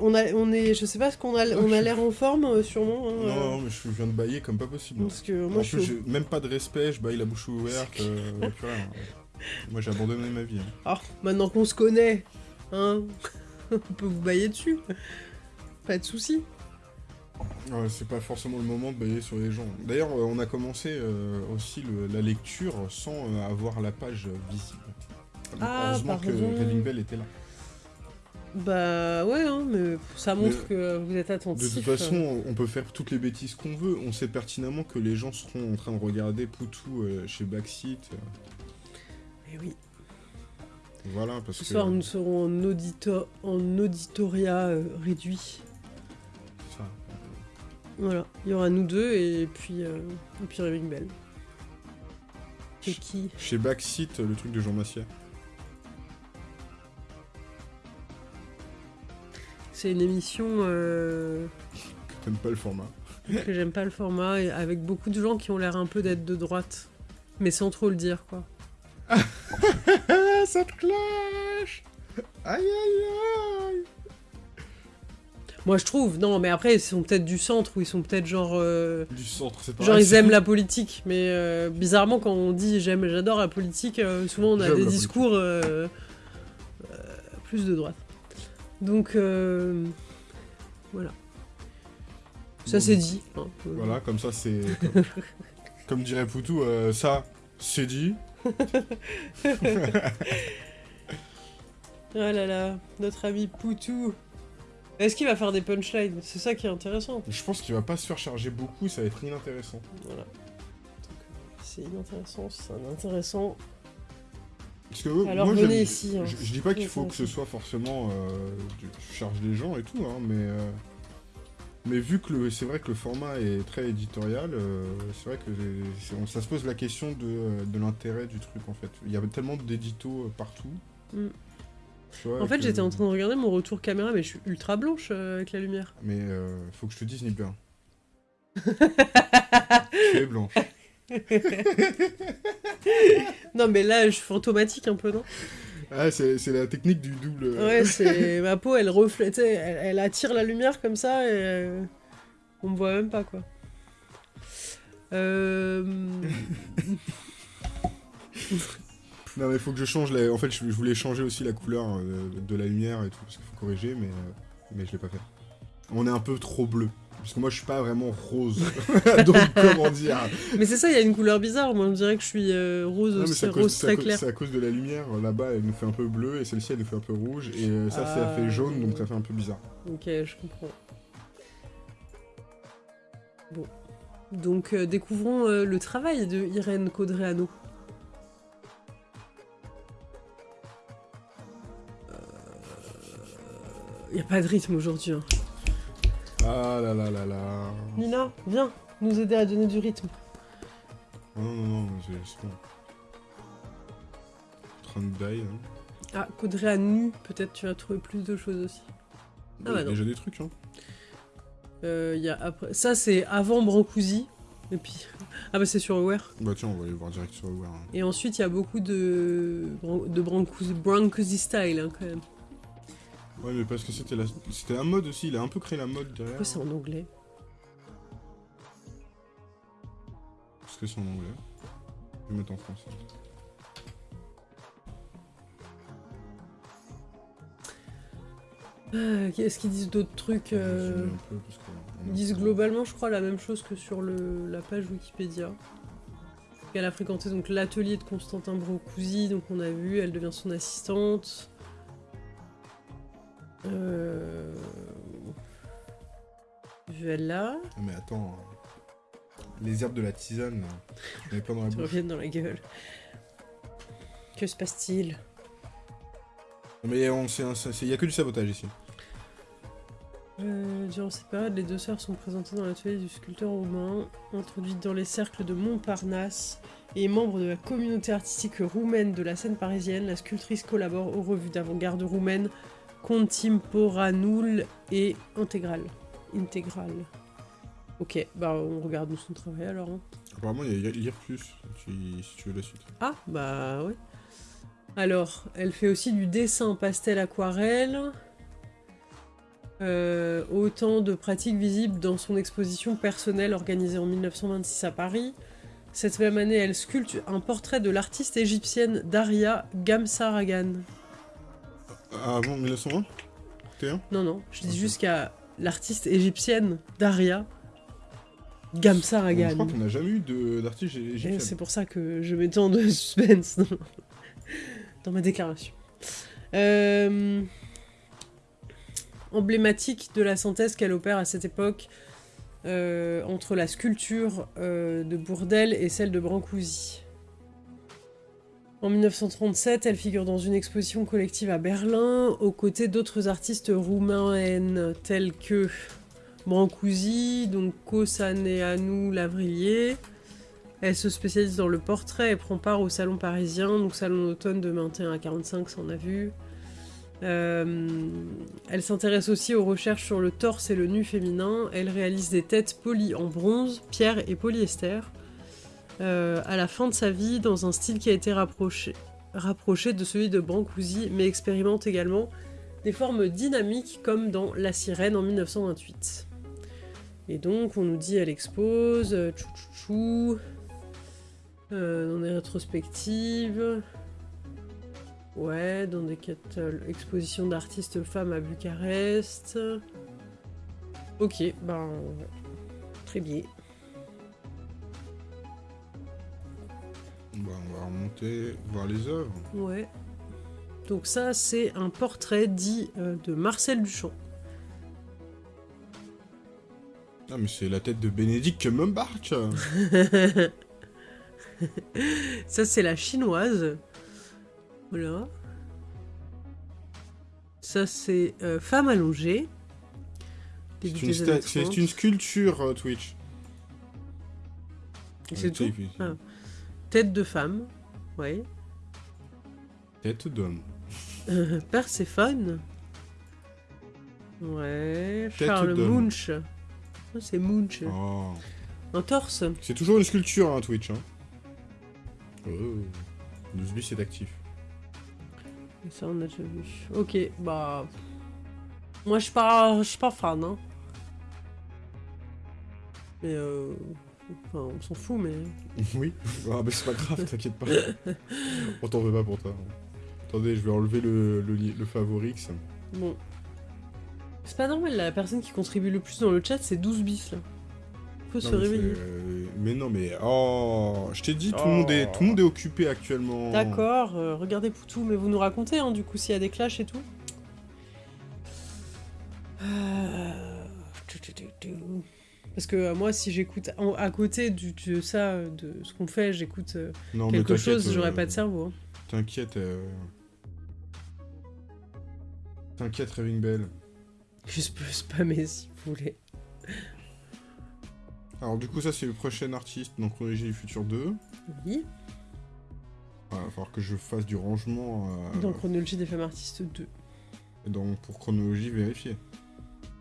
On a, on est, je sais pas ce qu'on a, on a l'air en forme euh, sûrement. hein, Non, euh, non, mais je viens de bailler comme pas possible. parce que moi en je plus, suis. même pas de respect, je baille la bouche ouverte. euh, plus rien. Moi j'ai abandonné ma vie. hein. Ah, maintenant qu'on se connaît, hein, [laughs] on peut vous bailler dessus. Pas de souci. Ouais, c'est pas forcément le moment de bailler sur les gens. D'ailleurs, euh, on a commencé euh, aussi le- la lecture sans euh, avoir la page visible. Ah, Heureusement que pardon. Kevin Bell était là. Bah ouais, hein, mais ça montre Mais- que vous êtes De attentif. toute façon, on peut faire toutes les bêtises qu'on veut. On sait pertinemment que les gens seront en train de regarder Poutou euh, chez Backseat. euh, Eh oui. Voilà, parce Ce que. soir, nous serons en, audito- en auditoria réduit. Voilà, il y aura nous deux et puis, euh, et puis Rémic Bell. Et qui Chez Backseat, le truc de Jean Massier. C'est une émission euh, Que t'aimes pas le format. que j'aime pas le format, et avec beaucoup de gens qui ont l'air un peu d'être de droite. Mais sans trop le dire, quoi. [laughs] Ça te clash Aïe aïe aïe Moi, je trouve. Non, mais après, ils sont peut-être du centre ou ils sont peut-être genre. euh, Du centre, c'est pas Genre ils aiment [laughs] la politique, mais euh, bizarrement quand on dit j'aime, j'adore la politique, euh, souvent on a des discours plus de droite. Donc euh, voilà. Ça Bon, c'est dit. hein. Voilà, comme ça c'est. Comme, [laughs] comme dirait Poutou, ça, c'est dit. Ah [laughs] là là, notre ami Poutou. Est-ce qu'il va faire des punchlines? C'est ça qui est intéressant. Je pense qu'il va pas se faire charger beaucoup, ça va être inintéressant. Voilà. C'est inintéressant, c'est intéressant. Parce que euh, Alors, moi, venez j'aime- ici, hein. Je, je dis pas qu'il faut que ce soit forcément euh, du- je charge les gens et tout, hein, mais euh, mais vu que c'est vrai que le format est très éditorial, c'est vrai que ça se pose la question de, de l'intérêt du truc en fait. Il y a tellement d'éditos partout. Mm. En fait j'étais en train de regarder mon retour caméra mais je suis ultra blanche euh, avec la lumière. Mais euh, faut que je te dise Nibler. [laughs] tu es blanche. [laughs] Non mais là je suis fantomatique un peu non? Ah, c'est la technique du double. Ouais, [laughs] c'est ma peau, elle reflète, elle attire la lumière comme ça et euh, on me voit même pas quoi. Euh... Non mais faut que je change la... En fait je, voulais changer aussi la couleur euh, de la lumière et tout parce qu'il faut corriger mais, euh, mais je l'ai pas fait. On est un peu trop bleu. Parce que moi je suis pas vraiment rose. [laughs] [laughs] Donc comment dire? Mais c'est ça, il y a une couleur bizarre. Moi, on dirait que je suis euh, rose, Non, cause- rose très clair. c'est à cause de la lumière. Là-bas elle nous fait un peu bleu et celle-ci elle nous fait un peu rouge. Et euh, ça ça Ah. fait jaune donc ça fait un peu bizarre. Ok, je comprends. Bon. Donc, découvrons le travail de Irène Caudréano. Il n'y a pas de rythme aujourd'hui. hein. Ah là là là là. Nina, viens nous aider à donner du rythme. Non non non, c'est c'est bon. En train de die. Hein. Ah, Caudréanu, peut-être tu vas trouver plus de choses aussi. Bon, bah il y a non. déjà des trucs hein. Euh, il y a après... Ça, c'est avant Brancusi. Et puis... [laughs] Ah bah c'est sur Aware. Bah tiens on va aller voir direct sur Aware. hein. Et ensuite, il y a beaucoup de, de Brancusi, Brancusi style, hein, quand même. Ouais mais parce que c'était la... c'était la mode aussi, il a un peu créé la mode derrière. Pourquoi c'est en anglais Parce que c'est en anglais. Je vais mettre en français. Ah, Est-ce qu'ils disent d'autres trucs euh, Ils disent globalement, je crois, la même chose que sur le, la page Wikipédia. Elle a fréquenté donc l'atelier de Constantin Brancusi, donc on a vu, elle devient son assistante. Euh... Voilà, mais attends. Les herbes de la tisane, ai plein dans la [laughs] bouche. reviens dans la gueule. Que se passe-t-il? Non, Mais on il y a que du sabotage ici. Euh, durant cette période, les deux sœurs sont présentées dans l'atelier du sculpteur roumain, introduites dans les cercles de Montparnasse et membre de la communauté artistique roumaine de la scène parisienne. La sculptrice collabore aux revues d'avant-garde roumaine Contemporanul et Intégral. Intégral. Ok, bah on regarde son travail alors. hein. Apparemment, il y a lire plus si, si tu veux la suite. Ah, bah ouais. Alors, elle fait aussi du dessin pastel aquarelle. Euh, autant de pratiques visibles dans son exposition personnelle organisée en 1926 à Paris. Cette même année, elle sculpte un portrait de l'artiste égyptienne Daria Gamsaragan. Ah, avant 1920 T1 Non, non, je dis Ok. juste qu'à l'artiste égyptienne Daria Je Gamsaragan. crois qu'on n'a jamais eu d'artiste Et égyptien. C'est pour ça que je mets tant de [laughs] suspense dans, dans ma déclaration. Euh, emblématique de la synthèse qu'elle opère à cette époque euh, entre la sculpture euh, de Bourdelle et celle de Brancusi. En 1937, elle figure dans une exposition collective à Berlin, aux côtés d'autres artistes roumains tels que Brancusi, donc Kosaneanu Lavrillier. Elle se spécialise dans le portrait et prend part au salon parisien, donc salon d'automne de 21 à 45, ça on a vu. Euh, elle s'intéresse aussi aux recherches sur le torse et le nu féminin. Elle réalise des têtes polies en bronze, pierre et polyester. Euh, à la fin de sa vie, dans un style qui a été rapproché, de celui de Brancusi, mais expérimente également des formes dynamiques comme dans La Sirène en 1928. Et donc, on nous dit, elle expose, euh, tchou euh, dans des rétrospectives, ouais, dans des expositions d'artistes femmes à Bucarest. Ok, ben, très bien. Bah, on va remonter, voir les œuvres. Ouais. Donc ça, c'est un portrait dit euh, de Marcel Duchamp. Ah, mais c'est la tête de Bénédicte Cumberbatch [laughs] Ça, c'est la chinoise. Voilà. Ça, c'est euh, Femme allongée. C'est une, des années sta- c'est 30. une sculpture euh, Twitch. C'est tout Ah. Tête de femme. Ouais. Tête d'homme. Euh, Perséphone. Ouais. Tête Charles. Munch. Ah, c'est Munch. Oh. Un torse. C'est toujours une sculpture, hein, Twitch. Hein. Oh. C'est actif. Ça, on a déjà vu. Ok, bah. Moi, je suis pas, je suis pas fan, hein. Mais euh. Enfin, on s'en fout, mais. [laughs] oui. Ah, mais c'est pas grave, t'inquiète pas. [laughs] On t'en veut pas pour toi. Attendez, je vais enlever le, le, favorix. Bon. C'est pas normal, la personne qui contribue le plus dans le chat, c'est 12 bis, là. Faut se mais, réveiller. euh, mais non, mais oh, je t'ai dit, tout, Oh. le monde est, tout le monde est occupé actuellement. D'accord, euh, regardez Poutou, mais vous nous racontez, hein, du coup, s'il y a des clashs et tout. Euh, tu, tu, tu, tu. Parce que euh, moi, si j'écoute à côté du, de ça, euh, de ce qu'on fait, j'écoute euh, quelque chose, j'aurais pas de cerveau. hein. T'inquiète. euh, T'inquiète, Raving Bell. Juste peux spammer si vous voulez. Alors, du coup, ça, c'est le prochain artiste dans Chronologie du Futur 2. Oui. Il va falloir que je fasse du rangement euh, Dans Chronologie des femmes artistes 2. dans- pour Chronologie vérifiée.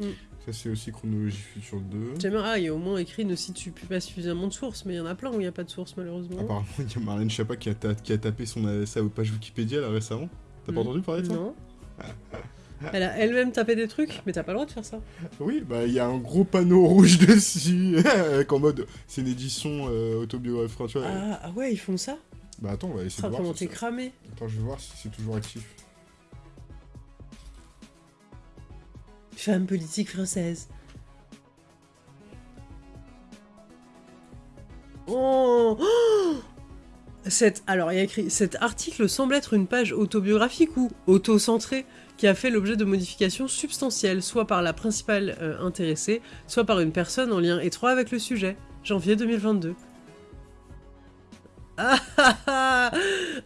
Mm. C'est aussi Chronologie Futur 2. J'aimerais, ah, il y a au moins écrit ne cite pas suffisamment de sources, mais il y en a plein où il n'y a pas de sources, malheureusement. Apparemment, il y a Marlène Chapa qui a, ta- qui a tapé son, euh, sa page Wikipédia là récemment. T'as pas Mm. entendu parler de ça Non. [laughs] Elle a elle-même tapé des trucs, mais t'as pas le droit de faire ça. Oui, bah il y a un gros panneau rouge [laughs] dessus, [laughs] avec en mode c'est une édition euh, autobiographique. Ah, ah ouais, ils font ça Bah attends, on va essayer Ah, de voir. comment t'es cramé Attends, je vais voir si c'est toujours actif. Femme politique française. Oh, Oh Cette, alors, il y a écrit Cet article semble être une page autobiographique ou auto-centrée qui a fait l'objet de modifications substantielles, soit par la principale euh, intéressée, soit par une personne en lien étroit avec le sujet. Janvier 2022. Ah ah ah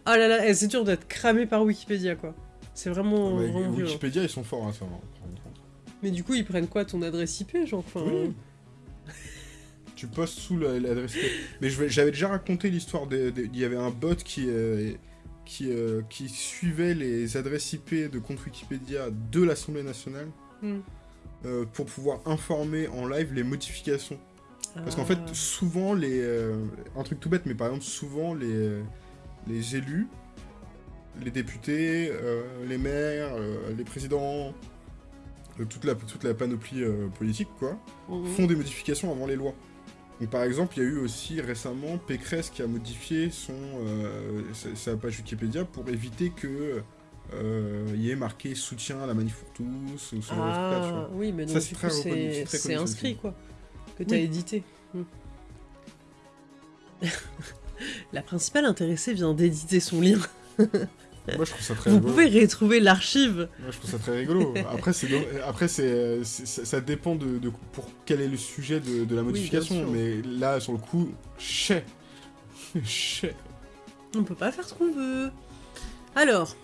Ah là là, eh, c'est dur d'être cramé par Wikipédia, quoi. C'est vraiment, Ah bah, vraiment violent. Wikipédia, ils sont forts à ça. hein, par contre. Mais du coup, ils prennent quoi ton adresse IP, genre enfin, Oui. [laughs] Tu postes sous la- l'adresse. mail. Mais j'avais déjà raconté l'histoire Il y avait un bot qui, euh, qui, euh, qui suivait les adresses IP de compte Wikipédia de l'Assemblée nationale Hmm. euh, pour pouvoir informer en live les modifications. Parce qu'en fait, Ah. souvent, les. euh, un truc tout bête, mais par exemple, souvent, les, euh, les élus, les députés, euh, les maires, euh, les présidents, euh, toute, la, toute la panoplie euh, politique, quoi, Mhm. font des modifications avant les lois. Donc, par exemple, il y a eu aussi récemment Pécresse qui a modifié son, euh, sa, sa page Wikipédia pour éviter que. euh, il y ait marqué soutien à la manif pour tous ou ce genre de truc-là, tu vois. Ah, oui, mais donc c'est inscrit, quoi. Que t'as Oui. édité. Hmm. [laughs] La principale intéressée vient d'éditer son lien. [laughs] Moi, je trouve ça très Vous rigolo. pouvez retrouver l'archive. Moi, je trouve ça très rigolo. [laughs] Après, c'est do- après c'est c'est- ça dépend de, de pour quel est le sujet de, de la modification. mais là, sur le coup, chais. [laughs] chais. On peut pas faire ce qu'on veut. Alors,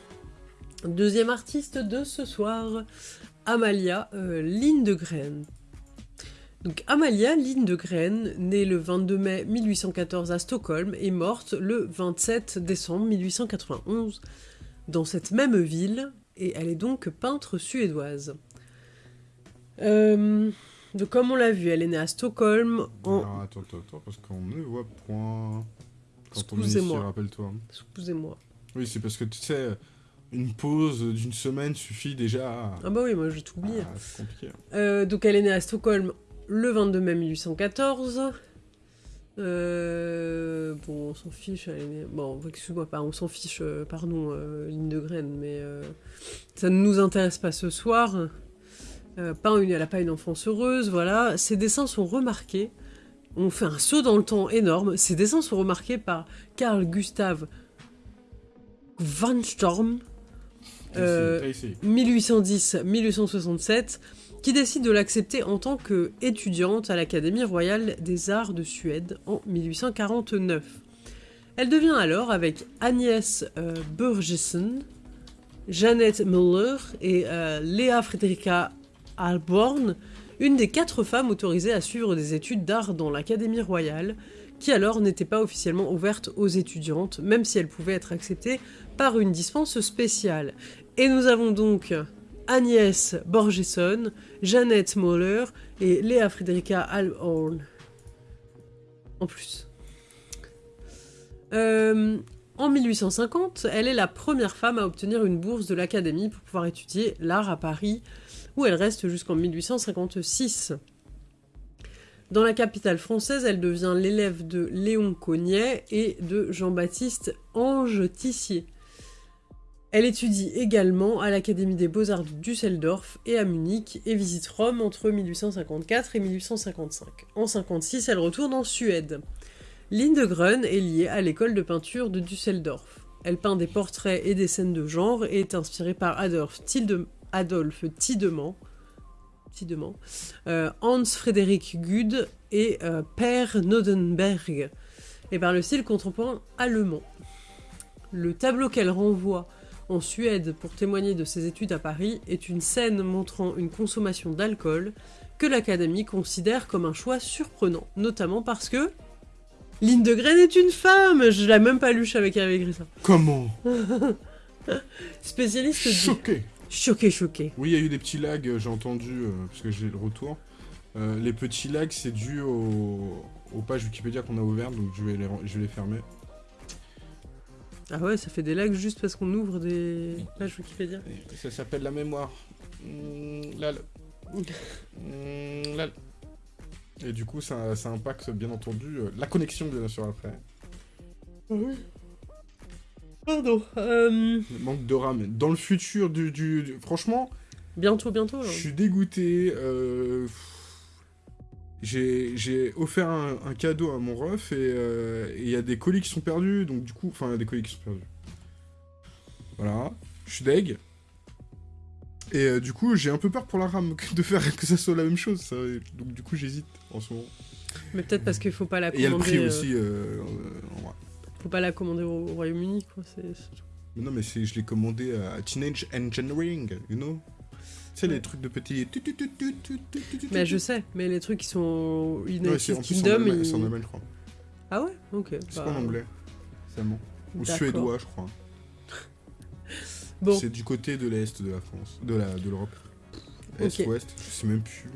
deuxième artiste de ce soir, Amalia euh, Lindegren. Donc Amalia Lindegren, née le 22 mai 1814 à Stockholm, est morte le 27 décembre 1891 dans cette même ville, et elle est donc peintre suédoise. Euh, donc comme on l'a vu, elle est née à Stockholm en... Alors, attends, attends, attends, parce qu'on ne voit point. Excusez-moi. rappelle-toi. Excusez-moi. Oui, c'est parce que tu sais, une pause d'une semaine suffit déjà à. Ah bah oui, moi j'ai tout oublié. Ah, c'est compliqué. Euh, donc elle est née à Stockholm le 22 mai 1814. Euh, bon, on s'en fiche, elle est. Bon, excuse-moi pas, on s'en fiche, euh, pardon, euh, Lindegren, mais euh, ça ne nous intéresse pas ce soir. Pas une, elle n'a pas une enfance heureuse, voilà. Ses dessins sont remarqués. On fait un saut dans le temps énorme. Ses dessins sont remarqués par Carl Gustav Van Storm. T'as Euh, essayé, t'as essayé. 1810-1867, qui décide de l'accepter en tant qu'étudiante à l'Académie royale des arts de Suède en 1849. Elle devient alors, avec Agnès euh, Burgesen, Jeannette Müller et euh, Léa Fredrika Alborn, une des quatre femmes autorisées à suivre des études d'art dans l'Académie royale, qui alors n'était pas officiellement ouverte aux étudiantes, même si elle pouvait être acceptée par une dispense spéciale. Et nous avons donc Agnès Borgesson, Jeannette Moller et Léa Fredrika Alhorn. En plus. Euh, en 1850, elle est la première femme à obtenir une bourse de l'Académie pour pouvoir étudier l'art à Paris, où elle reste jusqu'en 1856. Dans la capitale française, elle devient l'élève de Léon Cognet et de Jean-Baptiste Ange Tissier. Elle étudie également à l'Académie des Beaux-Arts de Düsseldorf et à Munich et visite Rome entre 1854 et 1855. En 56, elle retourne en Suède. Lindegren est liée à l'école de peinture de Düsseldorf. Elle peint des portraits et des scènes de genre et est inspirée par Adolf, Tilde- Tiedemann, euh, Hans Frederick Gude et euh, Per Nodenberg, et par le style contemporain allemand. Le tableau qu'elle renvoie en Suède pour témoigner de ses études à Paris est une scène montrant une consommation d'alcool que l'Académie considère comme un choix surprenant, notamment parce que Lindegren est une femme Je l'ai même pas lu, je savais qu'elle avait écrit ça. Comment? [laughs] Spécialiste du... Choqué Choqué, choqué. Oui, il y a eu des petits lags, euh, j'ai entendu, euh, parce que j'ai le retour. Euh, les petits lags, c'est dû au- aux pages Wikipédia qu'on a ouvertes, donc je vais les, je vais les fermer. Ah ouais, ça fait des lags juste parce qu'on ouvre des pages Wikipédia. Ça s'appelle la mémoire. Mmh, lal. Mmh, lal. Et du coup, ça, ça impacte bien entendu euh, la connexion, bien sûr, après. Pardon. Euh, Le manque de RAM. Dans le futur du... du- du- Franchement, bientôt, bientôt. hein. là. je suis dégoûté. euh, J'ai offert un, un cadeau à mon ref et euh, et il y a des colis qui sont perdus, donc du coup... Enfin, il y a des colis qui sont perdus. Voilà. Je suis deg. Et euh, du coup, j'ai un peu peur pour la RAM [laughs] de faire que ça soit la même chose. ça. Donc du coup, j'hésite en ce moment. Mais peut-être parce qu'il faut pas la Et il y a commander. le prix euh, aussi. euh, en vrai. Faut pas la commander au, au Royaume-Uni, quoi. C'est non, mais je l'ai commandé à Teenage Engineering, you know? sais, les trucs de petits. Mais je sais, mais les trucs qui sont. United Kingdom. C'est en allemand, je crois. Ah ouais Ok. C'est bah. en anglais. C'est. Ou suédois, je crois. [laughs] C'est du côté de l'Est de la France, de la de l'Europe. Est-Ouest, okay. je sais même plus.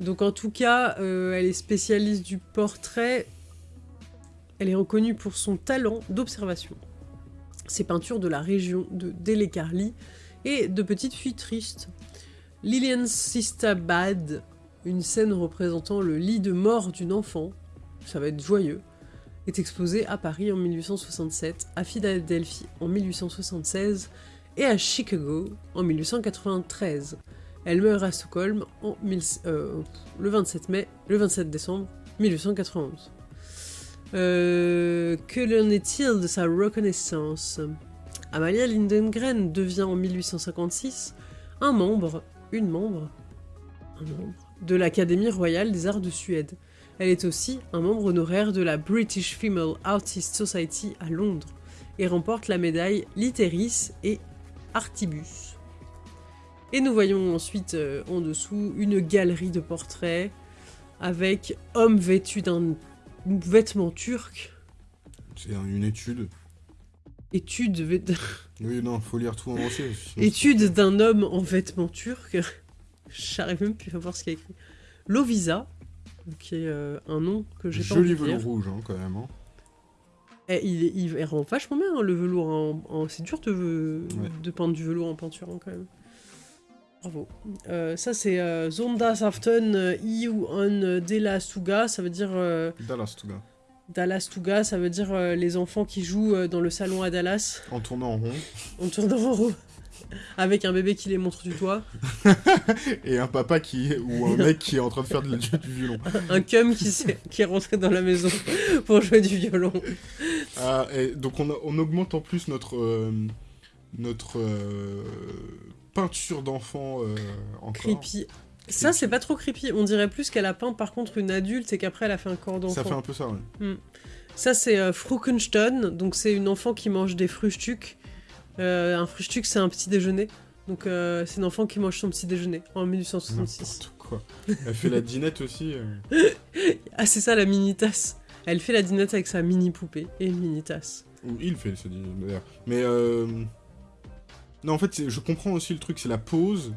Donc en tout cas, euh, elle est spécialiste du portrait. Elle est reconnue pour son talent d'observation. Ses peintures de la région de Delecarli et de petites filles tristes. Lilian Sistabad, une scène représentant le lit de mort d'une enfant, ça va être joyeux, est exposée à Paris en 1867, à Philadelphie en 1876 et à Chicago en 1893. Elle meurt à Stockholm en euh, le 27 mai, le 27 décembre 1891. Euh, que l'en est-il de sa reconnaissance? Amalia Lindengren devient en 1856 un membre, une membre, un membre de l'Académie royale des arts de Suède. Elle est aussi un membre honoraire de la British Female Artist Society à Londres et remporte la médaille Literis et Artibus. Et nous voyons ensuite euh, en dessous une galerie de portraits avec homme vêtu d'un vêtement turc. C'est un- une étude. Étude, vêt- [laughs] Oui, non, faut lire tout en entier. sinon étude d'un homme en vêtements turcs. [laughs] J'arrive même plus à voir ce qu'il y a écrit. Lovisa, qui est euh, un nom que j'ai pas Joli velours rouge, hein, quand même. hein. Eh, il, est- il, il rend vachement bien hein, le velours. en- en- C'est dur de, Ouais. de peindre du velours en peinture hein, quand même. Bravo. Euh, ça c'est euh, Zondagsaften euh, i ou on Delastuga, ça veut dire euh, Dallas. Dalastuga, ça veut dire euh, les enfants qui jouent euh, dans le salon à Dallas En tournant en rond. en tournant en rond. [laughs] Avec un bébé qui les montre du toit, [laughs] Et un papa qui ou un mec qui est en train de faire de- du, du violon. un cum qui, s'est- qui est rentré dans la maison [laughs] pour jouer du violon. Ah, et donc on, a- on augmente en plus notre euh, notre peinture d'enfant encore. Creepy. Ça, c'est pas trop creepy. On dirait plus qu'elle a peint par contre une adulte et qu'après elle a fait un corps d'enfant. Ça fait un peu ça, ouais. Ça, c'est euh, Frukenstein, donc c'est une enfant qui mange des frühstück. Euh, un frühstück, c'est un petit déjeuner. Donc euh, c'est une enfant qui mange son petit déjeuner en 1866. N'importe quoi. Elle fait la dinette aussi. euh. [laughs] Ah, c'est ça la mini tasse. Elle fait la dinette avec sa mini poupée et une mini tasse. Ou il fait ce dinette d'ailleurs. Mais euh... non, en fait, je comprends aussi le truc, c'est la pose,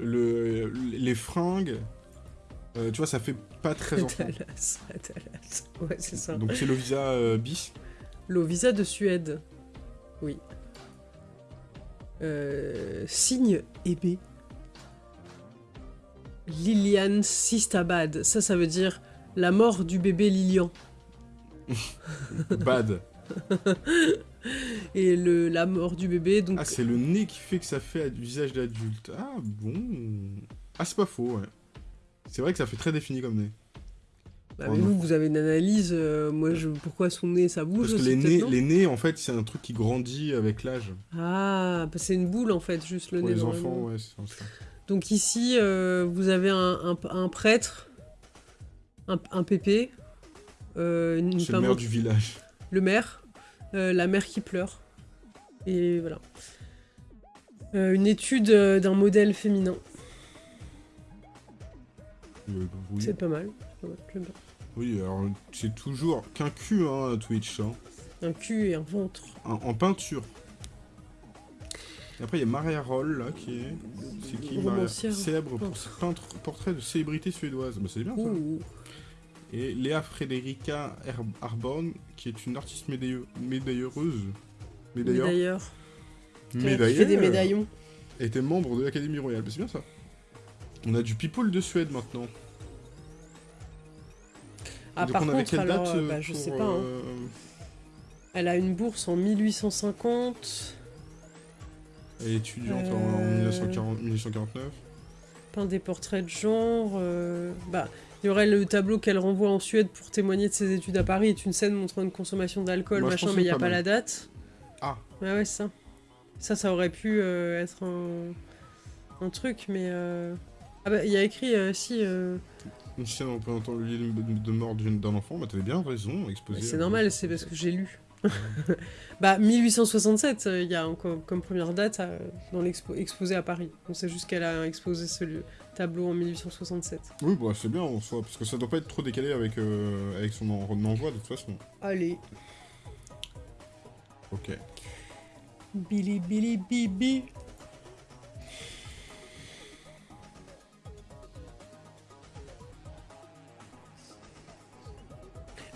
le, les fringues. Euh, tu vois, ça fait pas très enfant. Dallas, Dallas. Ouais, c'est ça. Donc c'est le visa euh, bis. Lovisa de Suède. Oui. Euh, signe ébé. Lilian Sistabad. Ça, ça veut dire la mort du bébé Lilian. Bad. [laughs] Et le, la mort du bébé, donc Ah, c'est le nez qui fait que ça fait visage d'adulte. Ah bon. Ah, c'est pas faux, ouais. C'est vrai que ça fait très défini comme nez. Bah, Oh mais vous, vous avez une analyse. euh, moi, je, pourquoi son nez, ça bouge Parce que les nez, non les nez, en fait, c'est un truc qui grandit avec l'âge. Ah, bah, c'est une boule en fait, juste le Pour nez. les enfants, ouais, c'est ça. Donc ici, euh, vous avez un, un- un prêtre, un, un pépé, euh, une C'est le femme- maire du village. le maire, euh, la mère qui pleure. Et voilà. Euh, une étude euh, d'un modèle féminin. Oui. C'est pas mal. Oui, alors c'est toujours qu'un cul, hein, Twitch. hein. Un cul et un ventre. En, en peinture. Et après, il y a Maria Roll, là, qui est. C'est qui Maria. Célèbre Peintre. peintre, portrait de célébrité suédoise. Bah, c'est bien ça. Ouh. Et Léa Frederica Arborn, qui est une artiste médaille- médailleuse. Médailleur. Médailleur. Qui fait des médaillons. Était membre de l'Académie Royale. C'est bien ça. On a du people de Suède maintenant. Ah, Donc par on avait contre, quelle date euh, euh, bah, je pour, sais pas. hein. euh, Elle a une bourse en 1850. Elle est étudiante en- en Euh. 1940 1949. peint des portraits de genre. Bah, il y aurait le tableau qu'elle renvoie en Suède pour témoigner de ses études à Paris, est une scène montrant une consommation d'alcool, machin, mais il n'y a pas la date. Ah. Ouais, ouais, c'est ça. Ça, ça aurait pu euh, être un... un truc, mais. euh, Ah bah, il y a écrit, euh, si. euh, Une scène représentant le lit de, de mort d'une- d'un enfant, bah t'avais bien raison, exposé. C'est normal, c'est parce que j'ai lu. [laughs] bah, 1867, euh, il y a encore comme première date euh, dans l'expo exposé à Paris. On sait juste qu'elle a exposé ce lieu- tableau en 1867. Oui, bah c'est bien en soi, parce que ça doit pas être trop décalé avec, euh, avec son en- envoi de toute façon. Allez. Ok. Billy Billy Bibi.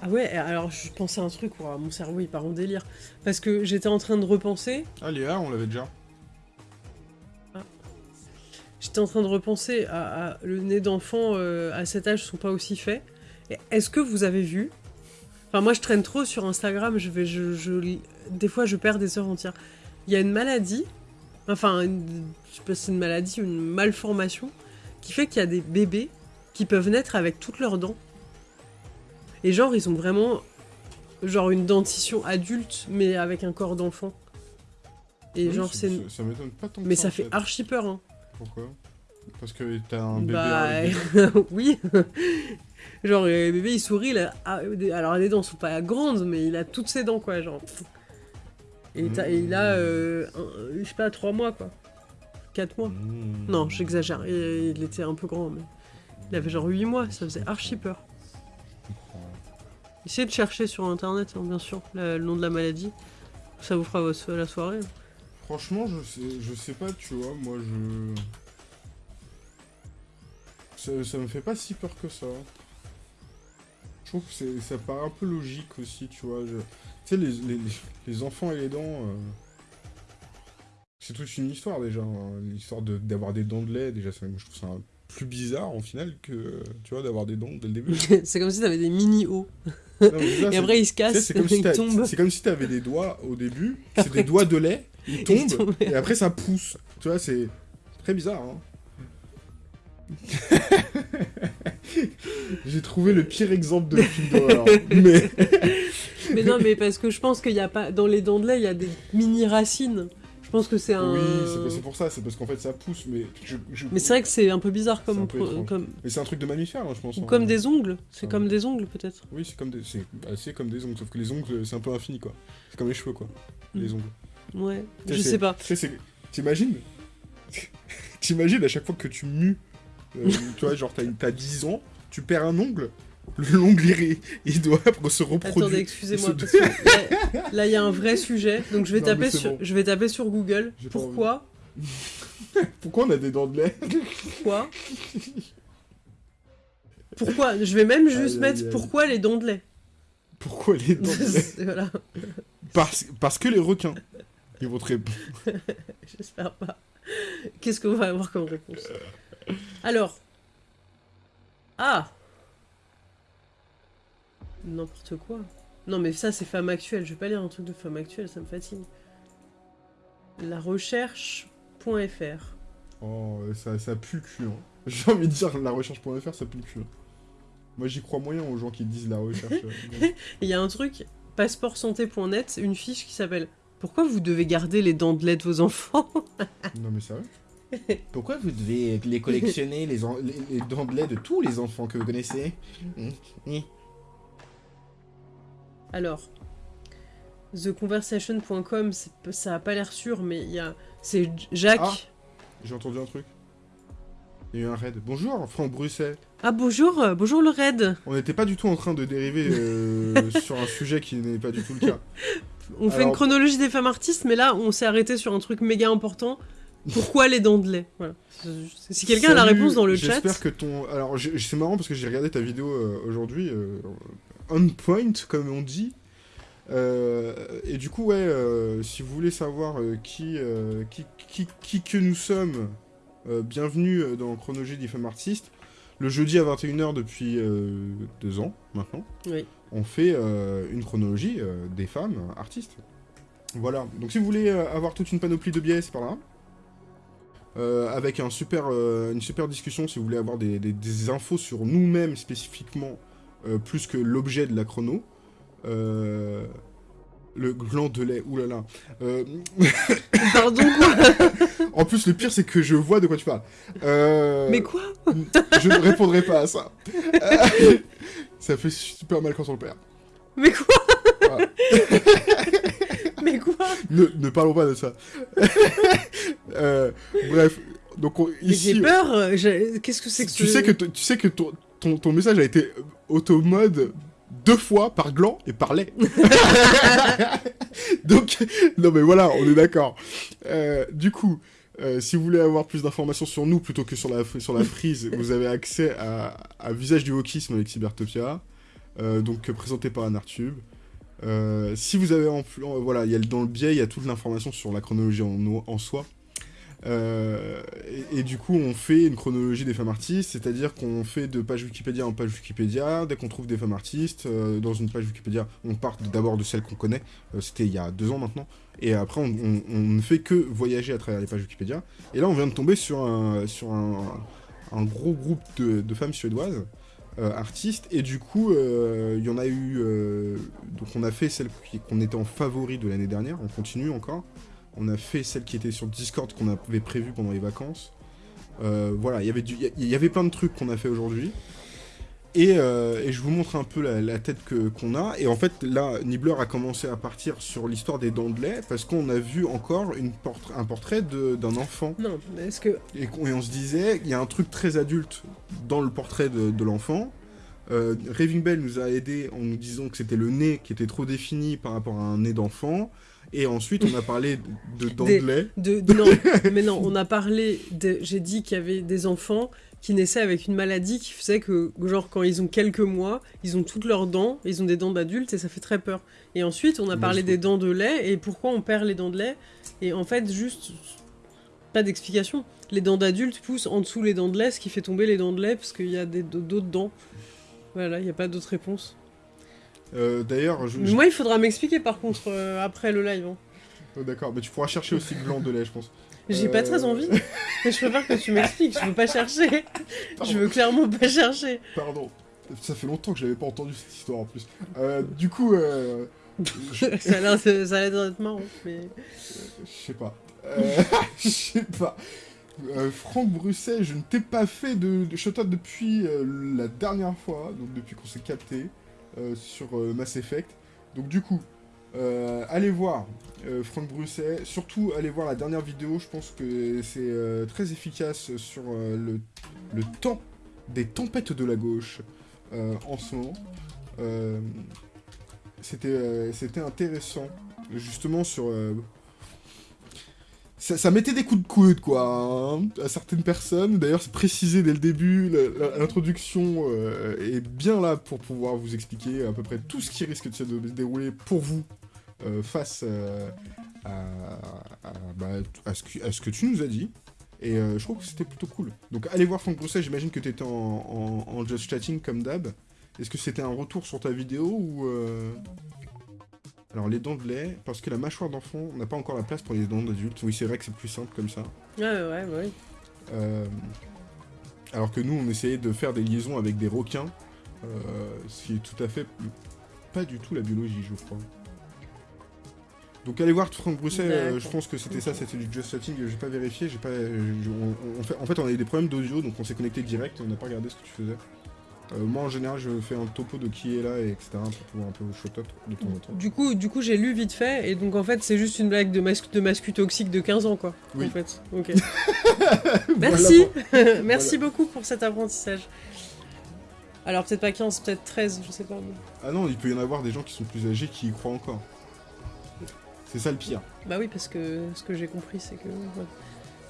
Ah ouais, alors je pensais à un truc, ouah, mon cerveau il part en délire. Parce que j'étais en train de repenser, Ah, Léa, on l'avait déjà. J'étais en train de repenser à, à- le nez d'enfant euh, à cet âge sont pas aussi faits. Est-ce que vous avez vu? Enfin moi je traîne trop sur Instagram, je vais, je, je- des fois je perds des heures entières. Il y a une maladie, enfin une- je sais pas si c'est une maladie ou une malformation, qui fait qu'il y a des bébés qui peuvent naître avec toutes leurs dents. Et genre ils ont vraiment genre une dentition adulte mais avec un corps d'enfant. Et Oui, genre c'est... Ça, ça m'étonne pas tant Mais ça, ça en fait archi peur hein. Pourquoi? Parce que t'as un bébé Bah [laughs] oui. [laughs] genre le bébé il sourit, il a- ah, alors les dents sont pas grandes mais il a toutes ses dents quoi genre. Et, il a, euh, un- je sais pas, trois mois quoi. 4 mois. Mmh. Non, j'exagère, il, il était un peu grand, mais il avait genre 8 mois, ça faisait archi peur. Essayez de chercher sur internet, hein, bien sûr, la- le nom de la maladie. Ça vous fera votre- la soirée. Franchement, je sais, je sais pas, tu vois, moi je. Ça, ça me fait pas si peur que ça. Je trouve que ça paraît un peu logique aussi, tu vois. je- Tu sais, les, les- les enfants et les dents. euh, C'est toute une histoire déjà. hein. L'histoire de- d'avoir des dents de lait, déjà, ça- je trouve ça plus bizarre en final que, tu vois, d'avoir des dents dès le début. [laughs] c'est comme si t'avais des mais déjà, Et après, ils se cassent, c'est comme si ils t'as- tombent. c'est comme si t'avais des doigts au début, [laughs] c'est des doigts de lait, et après ça pousse. Tu vois, c'est très bizarre. Hein. [laughs] J'ai trouvé le pire exemple de film d'horreur. [laughs] mais Mais non, mais parce que je pense qu'il y a pas. Dans les dents de lait, il y a des mini-racines. Je pense que c'est un. oui, c'est- pour ça, c'est parce qu'en fait ça pousse. Mais, je- je- Mais c'est vrai que c'est un peu bizarre comme. un peu pro- étrange. comme... Mais c'est un truc de mammifère, hein, je pense. Ou hein. comme des ongles. C'est Ah comme des ongles, peut-être. Oui, c'est comme des, bah, comme des ongles, sauf que les ongles c'est un peu infini quoi. C'est comme les cheveux quoi. Les Mm. ongles. Ouais. Je sais pas. Tu sais, c'est- t'imagines [laughs] T'imagines à chaque fois que tu mues, euh, tu vois, genre t'as t'as 10 ans, tu perds un ongle, l'ongle il, il doit [laughs] se reproduire. Attendez, excusez-moi, se- parce que là- il y a un vrai sujet. Donc, je vais, Non, taper sur... bon. je vais taper sur Google. Pourquoi [laughs] Pourquoi on a des dents de lait? Pourquoi? Pourquoi? Je vais même juste mettre pourquoi les dents de lait. Pourquoi les dents de lait? Voilà, parce, parce que les requins. Ils vont te répondre. [laughs] j'espère pas. Qu'est-ce qu'on va avoir comme réponse? Alors. Ah N'importe quoi. Non, mais ça, c'est femme actuelle. Je vais pas lire un truc de femme actuelle, ça me fatigue. La recherche.fr. Oh, ça, ça pue le cul. hein. [laughs] J'ai envie de dire la recherche.fr, ça pue le cul. hein. Moi j'y crois moyen aux gens qui disent la recherche. [laughs] Il y a un truc, passeportsanté.net, une fiche qui s'appelle Pourquoi vous devez garder les dents de lait de vos enfants [laughs] non mais sérieux [laughs] Pourquoi vous devez les collectionner, les, en- les, les dents de lait de tous les enfants que vous connaissez Mmh. Alors, theconversation.com, ça a pas l'air sûr, mais il y a. C'est Jacques. Ah. J'ai entendu un truc. Il y a eu un raid. Bonjour, Franck Bruxelles. Ah, bonjour, euh, bonjour le raid. On n'était pas du tout en train de dériver euh, [laughs] sur un sujet qui n'est pas du tout le cas. On fait Alors- une chronologie des femmes artistes, mais là, on s'est arrêté sur un truc méga important. Pourquoi les dents de lait? Voilà. Si quelqu'un a la réponse dans le chat. J'espère que ton. Alors, c'est marrant parce que j'ai regardé ta vidéo euh, aujourd'hui, euh, on point, comme on dit. Euh, et du coup, ouais, si vous voulez savoir qui, qui, qui, qui que nous sommes, bienvenue dans Chronologie des femmes artistes. Le jeudi à 21h depuis deux ans maintenant, Oui. On fait euh, une chronologie euh, des femmes artistes. Voilà, donc si vous voulez euh, avoir toute une panoplie de biais, c'est par là. Euh, avec un super, euh, une super discussion si vous voulez avoir des, des- des infos sur nous-mêmes spécifiquement, euh, plus que l'objet de la chrono. Le gland de lait, oulala. [coughs] Pardon, quoi [laughs] en plus, le pire, c'est que je vois de quoi tu parles. Mais quoi Je ne répondrai pas à ça. [laughs] Ça fait super mal quand on le perd. Mais quoi Voilà. [laughs] Mais quoi Ne, ne parlons pas de ça. [laughs] Euh, bref, donc on- J'ai peur. Qu'est-ce que c'est que tu ce- sais que, tu sais que ton, ton, ton message a été auto-mode deux fois par gland et par lait. [laughs] donc, non mais voilà, on est d'accord. Euh, du coup, euh, si vous voulez avoir plus d'informations sur nous plutôt que sur la, sur frise, vous avez accès à, à Visage du Wokisme avec Cybertopia, euh, donc présenté par Anartube. Euh, si vous avez en plus, voilà, il y a dans le biais, il y a toute l'information sur la chronologie en soi. Euh, et, du coup, on fait une chronologie des femmes artistes, c'est-à-dire qu'on fait de page Wikipédia en page Wikipédia. Dès qu'on trouve des femmes artistes euh, dans une page Wikipédia, on part d'abord de celles qu'on connaît. Euh, C'était il y a deux ans maintenant. Et après, on, ne fait que voyager à travers les pages Wikipédia. Et là, on vient de tomber sur un, sur un, gros groupe de, de femmes suédoises. artistes et du coup il y en a eu donc on a fait celle qu'on était en favori de l'année dernière on continue encore on a fait celle qui était sur Discord qu'on avait prévu pendant les vacances. Euh, voilà, il y avait du- il y, avait plein de trucs qu'on a fait aujourd'hui. Et, euh, et je vous montre un peu la, la tête que qu'on a. Et en fait, là, Nibbler a commencé à partir sur l'histoire des dents de lait parce qu'on a vu encore une un portrait de- d'un enfant. Non, mais est-ce que... Et, on se disait, il y a un truc très adulte dans le portrait de, de l'enfant. Euh, Raving Bell nous a aidé en nous disant que c'était le nez qui était trop défini par rapport à un nez d'enfant. Et ensuite, on a parlé de, [laughs] de de non, [laughs] mais non, on a parlé, de, j'ai dit qu'il y avait des enfants qui naissaient avec une maladie qui faisait que, genre, quand ils ont quelques mois, ils ont toutes leurs dents, ils ont des dents d'adultes et ça fait très peur. Et ensuite, on a parlé des dents de lait et pourquoi on perd les dents de lait. Et en fait, juste, pas d'explication. Les dents d'adultes poussent en dessous les dents de lait, ce qui fait tomber les dents de lait parce qu'il y a d'autres dents. Voilà, il n'y a pas d'autre réponse. Euh, D'ailleurs, je, moi, il faudra m'expliquer par contre euh, après le live. hein. Oh, d'accord, mais tu pourras chercher aussi gland de lait, je pense. J'ai Euh, pas très envie, [laughs] mais je préfère que tu m'expliques. Je veux pas chercher. Pardon. Je veux clairement pas chercher. Pardon. Ça fait longtemps que j'avais pas entendu cette histoire en plus. Euh, du coup, euh, [laughs] je, ça a l'air d'être marrant, mais... je sais pas. Euh, [laughs] je sais pas. Euh, Franck Brusset, je ne t'ai pas fait de, de depuis euh, la dernière fois, donc depuis qu'on s'est capté euh, sur euh, Mass Effect. Donc du coup, euh, allez voir euh, Franck Brusset, surtout allez voir la dernière vidéo, je pense que c'est euh, très efficace sur euh, le, le temps des tempêtes de la gauche euh, en ce moment. Euh, euh, c'était intéressant, justement sur... ça, mettait des coups de coude, quoi, hein, à certaines personnes. D'ailleurs, c'est précisé dès le début, l'introduction euh, est bien là pour pouvoir vous expliquer à peu près tout ce qui risque de se dérouler pour vous euh, face euh, bah, à ce que, tu nous as dit. Et je trouve que c'était plutôt cool. Donc allez voir Franck Brousset, j'imagine que tu étais en, en just chatting comme d'hab. Est-ce que c'était un retour sur ta vidéo ou... Alors les dents de lait, parce que la mâchoire d'enfant n'a pas encore la place pour les dents d'adulte. Oui c'est vrai que c'est plus simple comme ça. Ouais, ouais, ouais. Euh, alors que nous, on essayait de faire des liaisons avec des requins, euh, ce qui est tout à fait pas du tout la biologie, je crois. Donc allez voir Franck Brousset, euh, je pense que c'était ça, c'était du just chatting, j'ai pas vérifié, j'ai pas, je- on- on fait- en fait on a eu des problèmes d'audio, donc on s'est connecté direct, on n'a pas regardé ce que tu faisais. Euh, moi en général je fais un topo de qui est là, et etc. pour pouvoir un peu shot up de temps en temps. Du coup, du coup j'ai lu vite fait, et donc en fait, c'est juste une blague de, masque de mascu toxique de 15 ans, quoi. Oui. En fait. Ok. [laughs] [laughs] Voilà Merci [laughs] Merci beaucoup pour cet apprentissage. Alors, peut-être pas 15, peut-être 13, je sais pas. mais- Ah non, il peut y en avoir des gens qui sont plus âgés qui y croient encore. C'est ça le pire. Bah oui, parce que ce que j'ai compris, c'est que. ouais.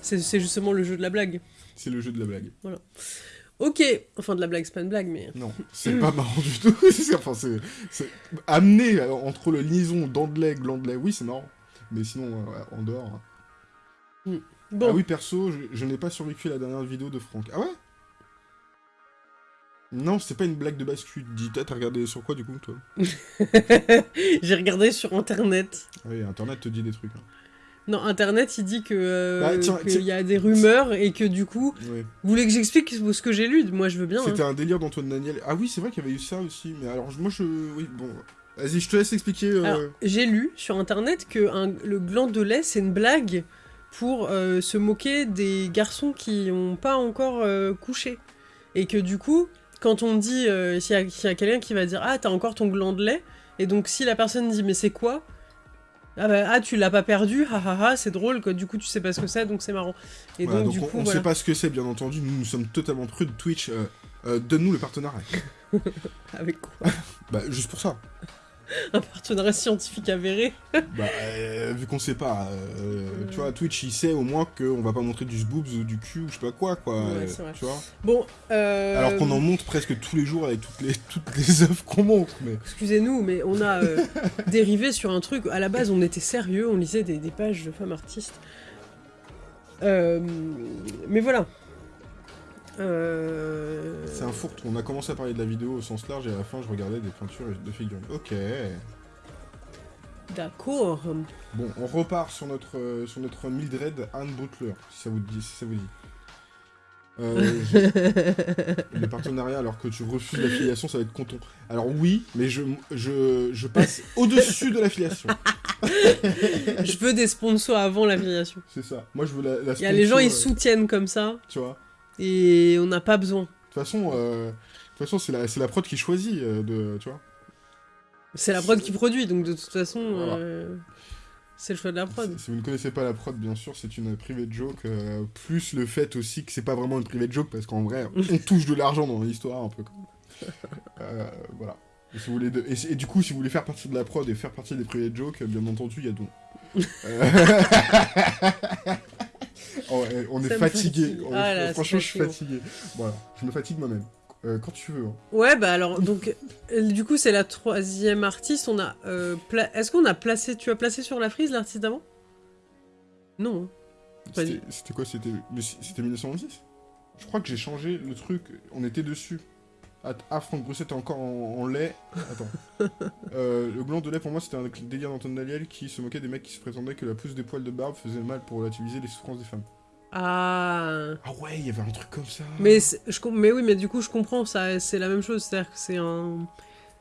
C'est c'est justement le jeu de la blague. C'est le jeu de la blague. Ok, enfin de la blague, c'est pas une blague, mais. Non, c'est pas marrant du tout. [laughs] Enfin, c'est, c'est- amener euh, entre le liaison dents de lait, gland de lait, oui, c'est marrant. Mais sinon, euh, en dehors. hein. Bon, Ah oui, perso, je, je n'ai pas survécu à la dernière vidéo de Franck. Ah ouais? Non, c'est pas une blague de bascule. Dis, t'as t'as regardé sur quoi du coup, toi? [laughs] J'ai regardé sur internet. Ah Oui, Internet te dit des trucs. hein. Non, internet, il dit que euh, Bah, qu'il y a des rumeurs et que du coup, vous voulez que j'explique ce que j'ai lu? Moi, je veux bien. hein. C'était un délire d'Antoine Daniel. Ah oui, c'est vrai qu'il y avait eu ça aussi. Mais alors, moi, je. Oui, bon. Vas-y, je te laisse expliquer. euh, j'ai lu sur internet que un- le gland de lait, c'est une blague pour euh, se moquer des garçons qui n'ont pas encore euh, couché. Et que du coup, quand on dit, s'il y a, s'il y a quelqu'un qui va dire Ah, t'as encore ton gland de lait, et donc si la personne dit Mais c'est quoi? Ah, bah, ah, tu l'as pas perdu, ah ah ah, c'est drôle, quoi. du coup tu sais pas ce que c'est, donc c'est marrant. Et voilà, donc, donc du on, coup, on voilà. sait pas ce que c'est, bien entendu. Nous, nous sommes totalement prudes. Twitch, euh, euh, donne-nous le partenariat. [laughs] Avec quoi? Bah, juste pour ça. [laughs] Un partenariat scientifique avéré Bah, euh, vu qu'on sait pas, euh, tu vois, Twitch, il sait au moins qu'on va pas montrer du boobs ou du cul ou je sais pas quoi, quoi. Ouais, euh, c'est vrai. tu vois Bon, euh... Alors qu'on en montre presque tous les jours avec toutes les, [laughs] toutes les œuvres qu'on montre, mais... Excusez-nous, mais on a [laughs] dérivé sur un truc. À la base, on était sérieux, on lisait des, des pages de femmes artistes. Mais voilà. Euh, C'est un fourre-tout. On a commencé à parler de la vidéo au sens large et à la fin, je regardais des peintures de figurines. Ok. D'accord. Bon, on repart sur notre, euh, sur notre Mildred Anne Butler, si ça vous dit. Si ça vous dit. Euh, [laughs] Les partenariats, alors que tu refuses l'affiliation, ça va être content. Alors oui, mais je, je, je passe au-dessus de l'affiliation. Je veux des sponsors avant l'affiliation. C'est ça. Moi, je veux la, la Il y a les gens, sponsor, ils euh, soutiennent comme ça, Tu vois et on n'a pas besoin. De toute façon, euh, façon, c'est la, la prod qui choisit, euh, de, tu vois. C'est la prod qui produit, donc de toute façon, Voilà. euh, c'est le choix de la prod. Si, si vous ne connaissez pas la prod, bien sûr, c'est une private joke, plus le fait aussi que c'est pas vraiment une private joke, parce qu'en vrai, [laughs] on touche de l'argent dans l'histoire, un peu. [laughs] voilà. Et, si vous voulez de- et, du coup, si vous voulez faire partie de la prod et faire partie des private jokes, bien entendu, il y a don. [laughs] Oh, ouais, on est Ça me fatigué. On est- Ah là, franchement, je suis fatigué. Voilà, je me fatigue moi-même. Euh, quand tu veux. hein. Ouais, bah alors, donc, euh, du coup, c'est la troisième artiste. On a. euh, Est-ce qu'on a placé. Tu as placé sur la frise l'artiste d'avant? Non. hein. C'était quoi? C'était mais c- c'était 1926 Je crois que j'ai changé le truc. On était dessus. Ah, Franck Brusset est encore en, en lait. Attends. [laughs] Euh, le gland de lait, pour moi, c'était un délire d'Anton Daniel qui se moquait des mecs qui se prétendaient que la pousse des poils de barbe faisait mal pour relativiser les souffrances des femmes. Ah. Ah ouais, il y avait un truc comme ça. Mais, je, mais oui, mais du coup, je comprends, ça, c'est la même chose. C'est-à-dire que c'est un.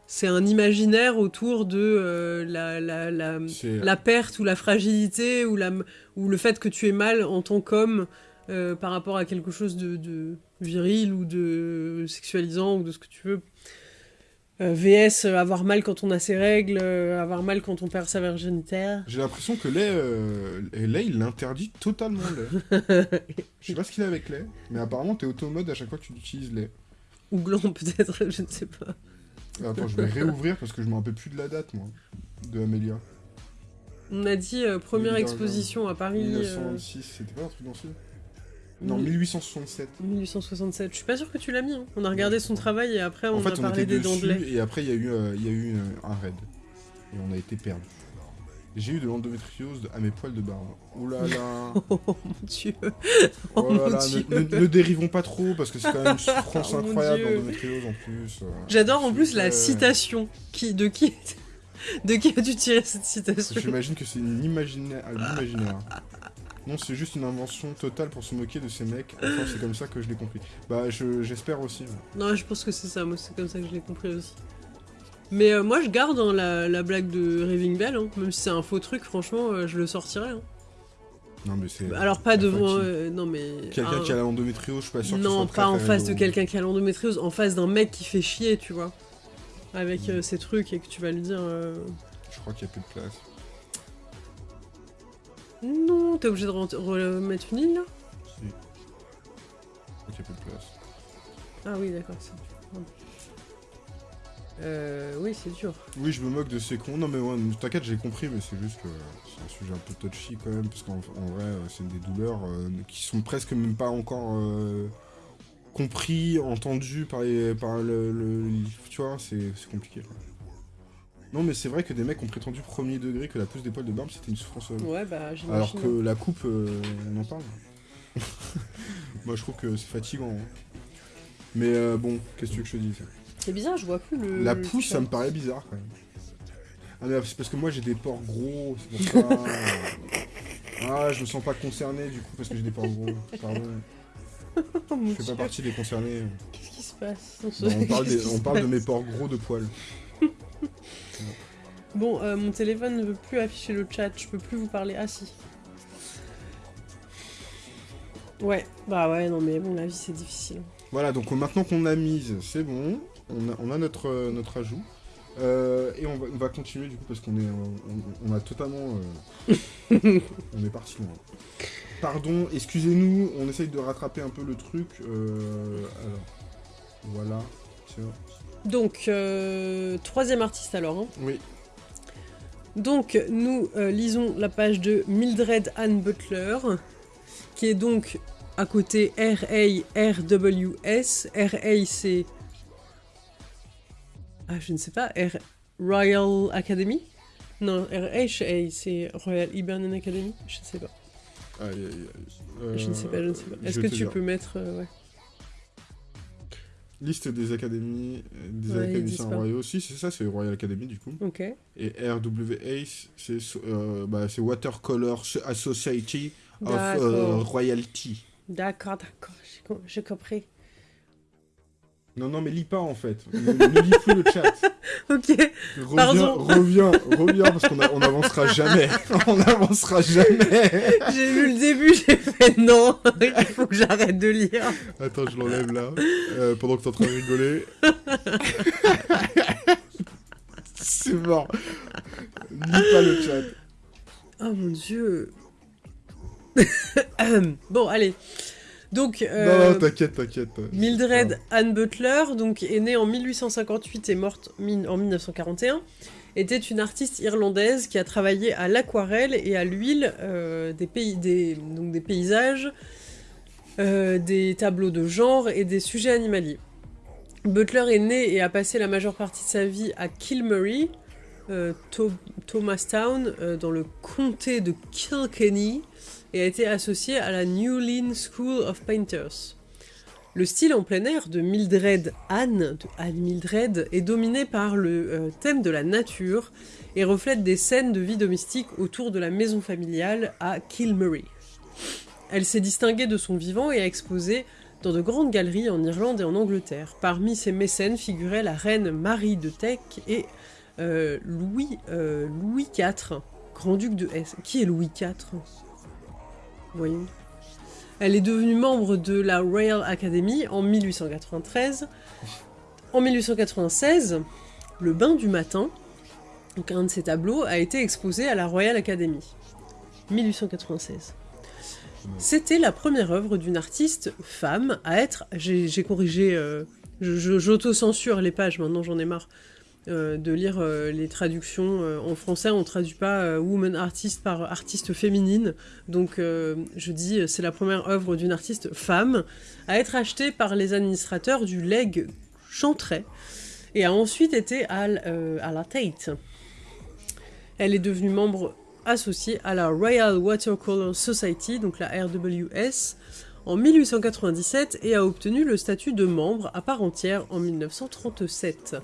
C'est un imaginaire autour de euh, la, la, la, la perte ou la fragilité ou, la, ou le fait que tu es mal en tant qu'homme euh, par rapport à quelque chose de, de viril ou de sexualisant ou de ce que tu veux. Euh, VS, euh, avoir mal quand on a ses règles, euh, avoir mal quand on perd sa virginité. J'ai l'impression que lait, il l'interdit totalement lait. [laughs] Je sais pas ce qu'il a avec lait, mais apparemment t'es automode à chaque fois que tu utilises lait. ou gland [laughs] peut-être, je ne sais pas. Attends, je vais réouvrir parce que je me rappelle plus de la date, moi, de Amélia. On a dit première exposition à Paris. euh, 1926, c'était pas un truc dans ce Non, mille- 1867. 1867. Je suis pas sûr que tu l'as mis. hein. On a regardé son travail et après on en fait, a on parlé était des et après il y a eu, euh, y a eu euh, un raid. Et on a été perdu. J'ai eu de l'endométriose à mes poils de barbe. Ouh là là. [laughs] Oh mon dieu. Oh là mon là, Dieu. ne, ne- ne dérivons pas trop parce que c'est quand même une souffrance Oh incroyable l'endométriose en plus. euh. J'adore en plus la citation. Qui, de qui De qui as-tu tiré cette citation? J'imagine que c'est une imaginaire. un imaginaire. Non, c'est juste une invention totale pour se moquer de ces mecs. Enfin, c'est comme ça que je l'ai compris. Bah, je- j'espère aussi. Non, je pense que c'est ça. Moi, c'est comme ça que je l'ai compris aussi. Mais euh, moi, je garde hein, la, la blague de Raving Bell. hein. Même si c'est un faux truc, franchement, euh, je le sortirai. hein. Non, mais c'est. Alors, pas devant. euh, non, mais. Quelqu'un un- qui a l'endométriose, je suis pas sûr Non, pas en face de quelqu'un qui a l'endométriose, en face d'un mec qui fait chier, tu vois. Avec ces trucs et que tu vas lui dire. euh, Je crois qu'il y a plus de place. Non, t'es obligé de remettre une ligne là Si. A plus de place. Ah oui, d'accord. c'est- pardon. Euh, oui, c'est dur. Oui, je me moque de ces cons. Non, mais ouais, t'inquiète, j'ai compris, mais c'est juste que c'est un sujet un peu touchy quand même, parce qu'en en vrai, euh, c'est des douleurs euh, qui sont presque même pas encore euh, compris, entendus par, les, par le, le- Tu vois, c'est c'est compliqué. quoi. Non, mais c'est vrai que des mecs ont prétendu premier degré que la pousse des poils de barbe c'était une souffrance. euh, Ouais, bah j'imagine. Alors que la coupe, euh, on en parle. [laughs] Moi, je trouve que c'est fatigant. hein. Mais euh, bon, qu'est-ce que tu veux que je te dise? C'est bizarre, je vois plus le. La le pousse, ça me paraît bizarre quand même. Ah, mais c'est parce que moi j'ai des pores gros, c'est pour ça. [laughs] ah, je me sens pas concerné du coup parce que j'ai des pores gros. Pardon, Oh [laughs] mon je fais pas partie des concernés. Qu'est-ce qui se passe dans ce- Non, on parle, des- on parle de passe mes pores gros de poils. Bon, euh, mon téléphone ne veut plus afficher le chat, je peux plus vous parler. Ah si. Ouais, bah ouais, non mais bon, la vie c'est difficile. Voilà, donc maintenant qu'on a mise, c'est bon. On a, on a notre, euh, notre ajout. Euh, et on va, on va continuer du coup parce qu'on est, on, on a totalement, [laughs] on est parti loin. Pardon, excusez-nous, on essaye de rattraper un peu le truc. alors, voilà. tiens. Donc, troisième artiste alors. hein. Oui, Donc, nous euh, lisons la page de Mildred Ann Butler, qui est donc à côté R-A-R-W-S. R-A, c'est. Ah, je ne sais pas. R Royal Academy? Non, R-H-A, c'est Royal Hibernian Academy Je ne sais pas. Aïe, aïe, aïe. je ne sais pas, je ne sais pas. Euh, Est-ce que tu dire. peux mettre. euh, ouais. Liste des académies, euh, des Ouais, académiciens royaux. Si, c'est ça, c'est Royal Academy du coup. Ok. Et RWA, c'est euh, bah, c'est Watercolor Society of euh. Royalty. D'accord, d'accord. J'ai compris. Non, non, mais lis pas en fait. Ne, ne lis plus le chat. [laughs] Ok, Reviens, Pardon. reviens, reviens, parce qu'on a- on avancera jamais. [laughs] on avancera jamais. [laughs] j'ai lu le début, j'ai fait non, il faut que j'arrête de lire. Attends, je l'enlève là, euh, pendant que t'es en train de rigoler. C'est mort. Lis pas le chat. Oh mon dieu. bon, allez. Donc, euh, non, t'inquiète, t'inquiète. Mildred Ann Butler, donc est née en 1858 et morte en 1941, était une artiste irlandaise qui a travaillé à l'aquarelle et à l'huile euh, des, pays, des, donc des paysages, euh, des tableaux de genre et des sujets animaliers. Butler est née et a passé la majeure partie de sa vie à Kilmurry, Tho- Thomastown, dans le comté de Kilkenny, et a été associée à la New Lynn School of Painters. Le style en plein air de Mildred Anne, de Anne Mildred, est dominé par le euh, thème de la nature et reflète des scènes de vie domestique autour de la maison familiale à Kilmurry. Elle s'est distinguée de son vivant et a exposé dans de grandes galeries en Irlande et en Angleterre. Parmi ses mécènes figuraient la reine Marie de Teck et euh, Louis, euh, Louis IV, grand-duc de Hesse. Qui est Louis IV Elle est devenue membre de la Royal Academy en 1893. En 1896, le bain du matin, donc un de ses tableaux, a été exposé à la Royal Academy. 1896. C'était la première œuvre d'une artiste femme à être. J'ai corrigé. euh, J'auto-censure les pages, maintenant j'en ai marre euh, de lire euh, les traductions. euh, en français, on traduit pas woman artist par artiste féminine. Donc je dis, c'est la première œuvre d'une artiste femme à être achetée par les administrateurs du Leg Chantray et a ensuite été à, à la Tate. Elle est devenue membre associée à la Royal Watercolor Society, donc la RWS, en 1897 et a obtenu le statut de membre à part entière en 1937.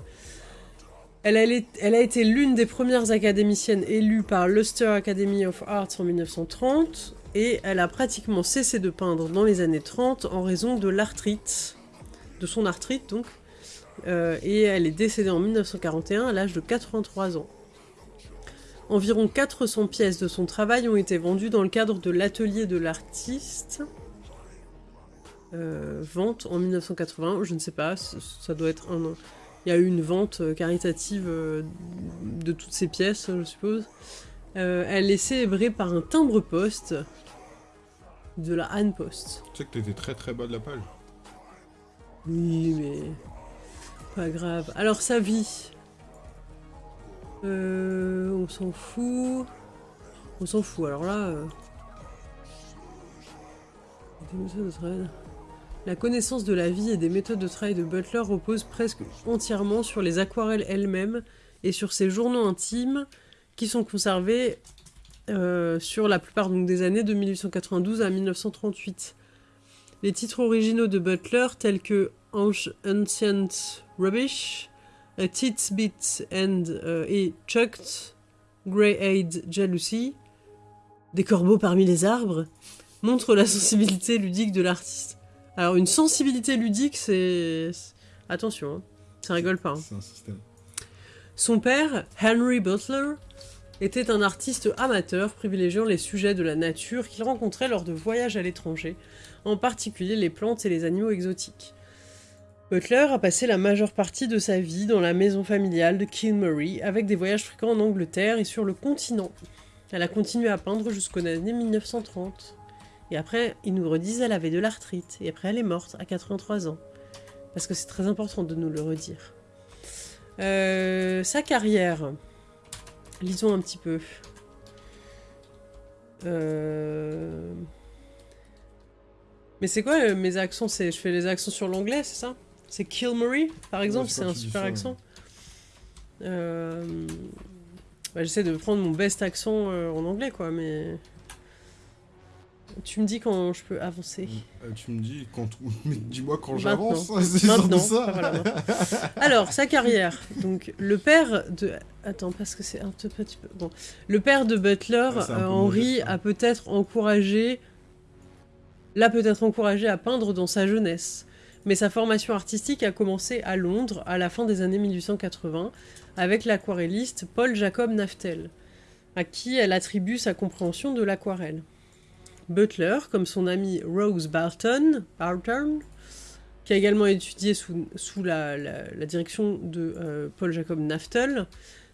Elle a, été l'une des premières académiciennes élues par l'Ulster Academy of Arts en 1930 et elle a pratiquement cessé de peindre dans les années 30 en raison de l'arthrite, de son arthrite donc, Euh, et elle est décédée en 1941 à l'âge de 83 ans. Environ 400 pièces de son travail ont été vendues dans le cadre de l'atelier de l'artiste. Euh, vente en 1980, je ne sais pas, ça doit être un an. Il y a eu une vente euh, caritative euh, de toutes ces pièces, je suppose. Euh, elle est célébrée par un timbre-poste de la Anne Post. Tu sais que t'étais très très bas de la page. Oui, mais pas grave. Alors sa vie, Euh, on s'en fout. On s'en fout. Alors là, euh, La connaissance de la vie et des méthodes de travail de Butler repose presque entièrement sur les aquarelles elles-mêmes et sur ses journaux intimes qui sont conservés euh, sur la plupart des années de 1892 à 1938. Les titres originaux de Butler, tels que Ancient Rubbish, A Tits Bit and, euh, Chucked, Grey-Eyed Jealousy, Des corbeaux parmi les arbres, montrent la sensibilité ludique de l'artiste. Alors, une sensibilité ludique, c'est. Attention, hein, ça rigole pas. hein. C'est un système. Son père, Henry Butler, était un artiste amateur privilégiant les sujets de la nature qu'il rencontrait lors de voyages à l'étranger, en particulier les plantes et les animaux exotiques. Butler a passé la majeure partie de sa vie dans la maison familiale de Kilmurry, avec des voyages fréquents en Angleterre et sur le continent. Elle a continué à peindre jusqu'aux années 1930. Et après, ils nous redisent elle avait de l'arthrite, et après elle est morte à 83 ans. Parce que c'est très important de nous le redire. Euh, sa carrière. Lisons un petit peu. Euh... Mais c'est quoi euh, mes accents? Je fais les accents sur l'anglais, c'est ça? C'est Kilmurray, par exemple, c'est un super ça, accent. Euh, bah, J'essaie de prendre mon best accent en anglais, quoi, mais tu me dis quand je peux avancer. Euh, tu me dis quand [laughs] mais dis-moi quand j'avance. C'est de Maintenant. ça. Voilà, maintenant. Alors, sa carrière. Donc, le père de. Attends, parce que c'est un tout petit peu. Bon. Le père de Butler, Ah, c'est un peu euh, hein. a peut-être encouragé. L'a peut-être encouragé à peindre dans sa jeunesse. mais sa formation artistique a commencé à Londres à la fin des années 1880 avec l'aquarelliste Paul Jacob Naftel, à qui elle attribue sa compréhension de l'aquarelle. Butler, comme son amie Rose Barton, Barton qui a également étudié sous, la, direction de euh, Paul Jacob Naftel,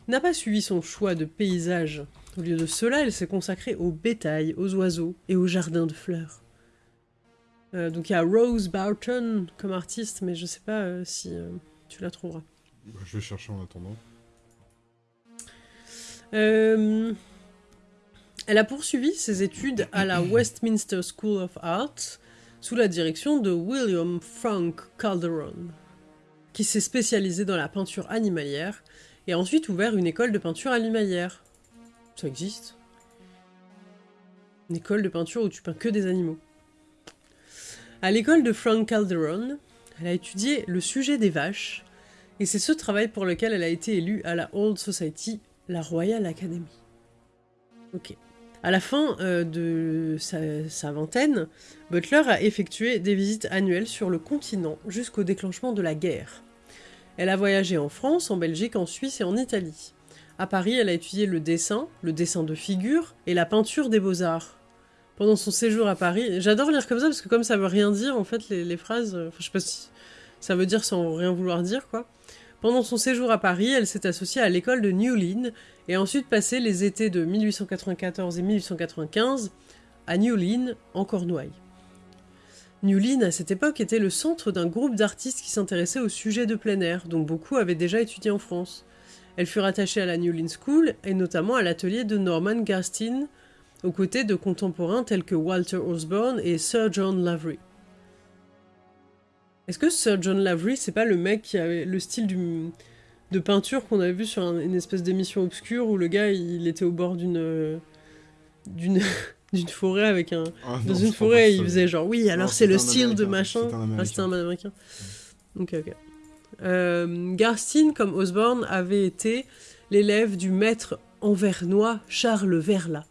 n'a pas suivi son choix de paysage. Au lieu de cela, elle s'est consacrée au bétail, aux oiseaux et aux jardins de fleurs. Euh, donc il y a Rose Barton comme artiste, mais je sais pas euh, si euh, tu la trouveras. Bah, je vais chercher en attendant. Elle a poursuivi ses études à la Westminster School of Art sous la direction de William Frank Calderon, qui s'est spécialisé dans la peinture animalière et a ensuite ouvert une école de peinture animalière. Ça existe. Une école de peinture où tu peins que des animaux. À l'école de Frank Calderon, elle a étudié le sujet des vaches, et c'est ce travail pour lequel elle a été élue à la Old Society, la Royal Academy. Ok. À la fin euh, de sa, vingtaine, Butler a effectué des visites annuelles sur le continent jusqu'au déclenchement de la guerre. Elle a voyagé en France, en Belgique, en Suisse et en Italie. À Paris, elle a étudié le dessin, le dessin de figure et la peinture des beaux-arts pendant son séjour à Paris. J'adore lire comme ça parce que comme ça veut rien dire, en fait, les, phrases, euh, enfin, je sais pas si ça veut dire sans rien vouloir dire, quoi. Pendant son séjour à Paris, elle s'est associée à l'école de New Lynn et ensuite passé les étés de 1894 et 1895 à New Lynn, en Cornouailles. New Lynn, à cette époque, était le centre d'un groupe d'artistes qui s'intéressaient au sujet de plein air, dont beaucoup avaient déjà étudié en France. Elle fut rattachée à la New Lynn School et notamment à l'atelier de Norman Garstin, aux côtés de contemporains tels que Walter Osborne et Sir John Lavery. Est-ce que Sir John Lavery, c'est pas le mec qui avait le style de peinture qu'on avait vu sur une espèce d'émission obscure où le gars il était au bord d'une d'une [laughs] d'une forêt avec un ah dans une forêt il faisait genre oui alors c'est le style de machin. ah c'était un américain. Ok ok. Euh, Garstin comme Osborne avait été l'élève du maître anvernois Charles Verla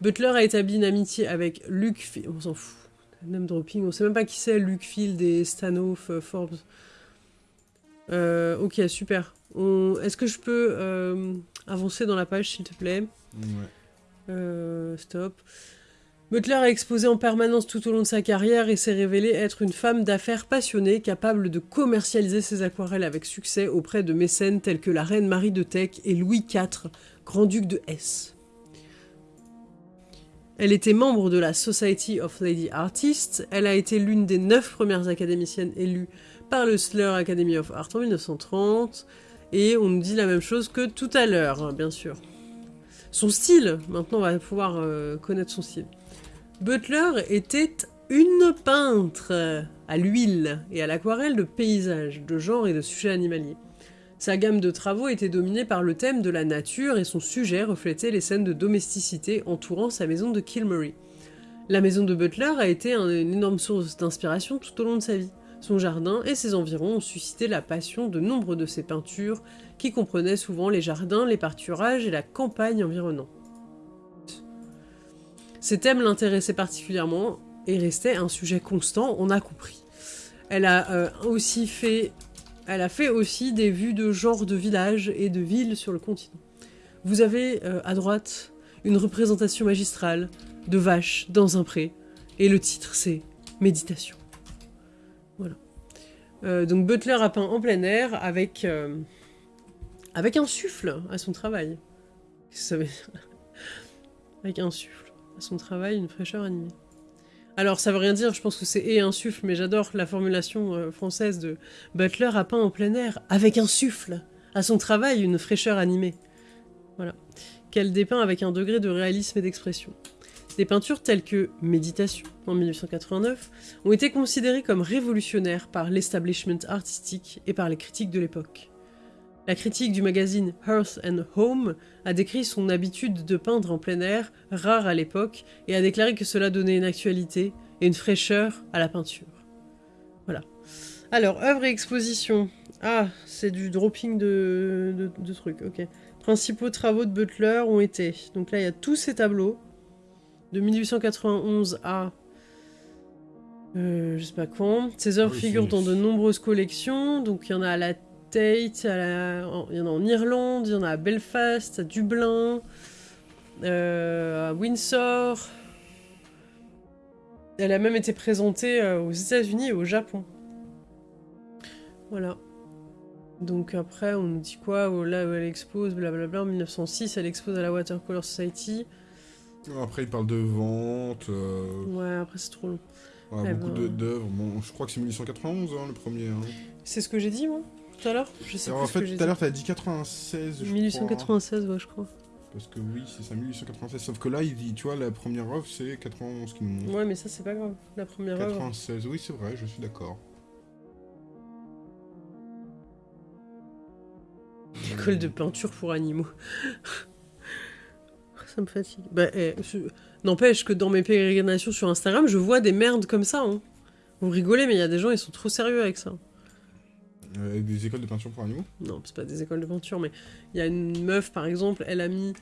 Butler a établi une amitié avec Luke On s'en fout. Name dropping. On sait même pas qui c'est, Luke Field et Stanoff, euh, Forbes. Euh, ok, super. Est-ce que je peux euh, avancer dans la page, s'il te plaît? Ouais. stop. Butler a exposé en permanence tout au long de sa carrière et s'est révélée être une femme d'affaires passionnée, capable de commercialiser ses aquarelles avec succès auprès de mécènes tels que la reine Marie de Teck et Louis IV, grand-duc de Hesse. Elle était membre de la Society of Lady Artists. Elle a été l'une des neuf premières académiciennes élues par le Slur Academy of Art en 1930. Et on nous dit la même chose que tout à l'heure, hein, bien sûr. Son style, maintenant on va pouvoir euh, connaître son style. Butler était une peintre à l'huile et à l'aquarelle de paysages, de genre et de sujets animaliers. Sa gamme de travaux était dominée par le thème de la nature et son sujet reflétait les scènes de domesticité entourant sa maison de Kilmurray. La maison de Butler a été une énorme source d'inspiration tout au long de sa vie. Son jardin et ses environs ont suscité la passion de nombre de ses peintures, qui comprenaient souvent les jardins, les pâturages et la campagne environnante. Ces thèmes l'intéressaient particulièrement et restaient un sujet constant, on a compris. Elle a euh, aussi fait elle a fait aussi des vues de genre de villages et de villes sur le continent. Vous avez euh, à droite une représentation magistrale de vaches dans un pré, et le titre c'est Méditation. Voilà. Euh, donc Butler a peint en plein air avec, euh, avec un souffle à son travail. Avec un souffle à son travail, une fraîcheur animée. Alors ça veut rien dire, je pense que c'est et un souffle, mais j'adore la formulation euh, française de Butler a peint en plein air, avec un souffle, à son travail une fraîcheur animée. Voilà. Qu'elle dépeint avec un degré de réalisme et d'expression. Des peintures telles que Méditation, en 1889, ont été considérées comme révolutionnaires par l'establishment artistique et par les critiques de l'époque. La critique du magazine Earth and Home a décrit son habitude de peindre en plein air, rare à l'époque, et a déclaré que cela donnait une actualité et une fraîcheur à la peinture. Voilà. Alors, œuvre et exposition. Ah, c'est du dropping de, de, trucs, ok. Principaux travaux de Butler ont été... Donc là, il y a tous ces tableaux, de 1891 à Euh, je sais pas quand. Ses œuvres Oui, figurent dans de nombreuses collections. Donc il y en a à la Tate, à la- en- il y en a en Irlande, il y en a à Belfast, à Dublin, euh, à Windsor. Elle a même été présentée euh, aux États-Unis et au Japon. Voilà. Donc après, on nous dit quoi? Oh, Là où elle expose, blablabla. En 1906, elle expose à la Watercolor Society. Après, il parle de vente, euh, Ouais, après c'est trop long. Eh beaucoup ben. d'œuvres. Bon, je crois que c'est 1891, hein, le premier. hein. C'est ce que j'ai dit, moi, tout à l'heure Je sais Alors, plus en que fait, j'ai tout à dit. l'heure, t'as dit 96, je crois. 1896, ouais, je crois. Parce que oui, c'est ça, 1896. Sauf que là, il dit, tu vois, la première œuvre, c'est 91 qui nous montre. Ouais, mais ça, c'est pas grave. La première œuvre. 96, oui, c'est vrai, je suis d'accord. École de peinture pour animaux. [laughs] ça me fatigue. Bah, eh, je- N'empêche que dans mes pérégrinations sur Instagram, je vois des merdes comme ça. Hein. Vous rigolez, mais il y a des gens, ils sont trop sérieux avec ça. Euh, des écoles de peinture pour animaux? Non, c'est pas des écoles de peinture, mais il y a une meuf, par exemple, elle a mis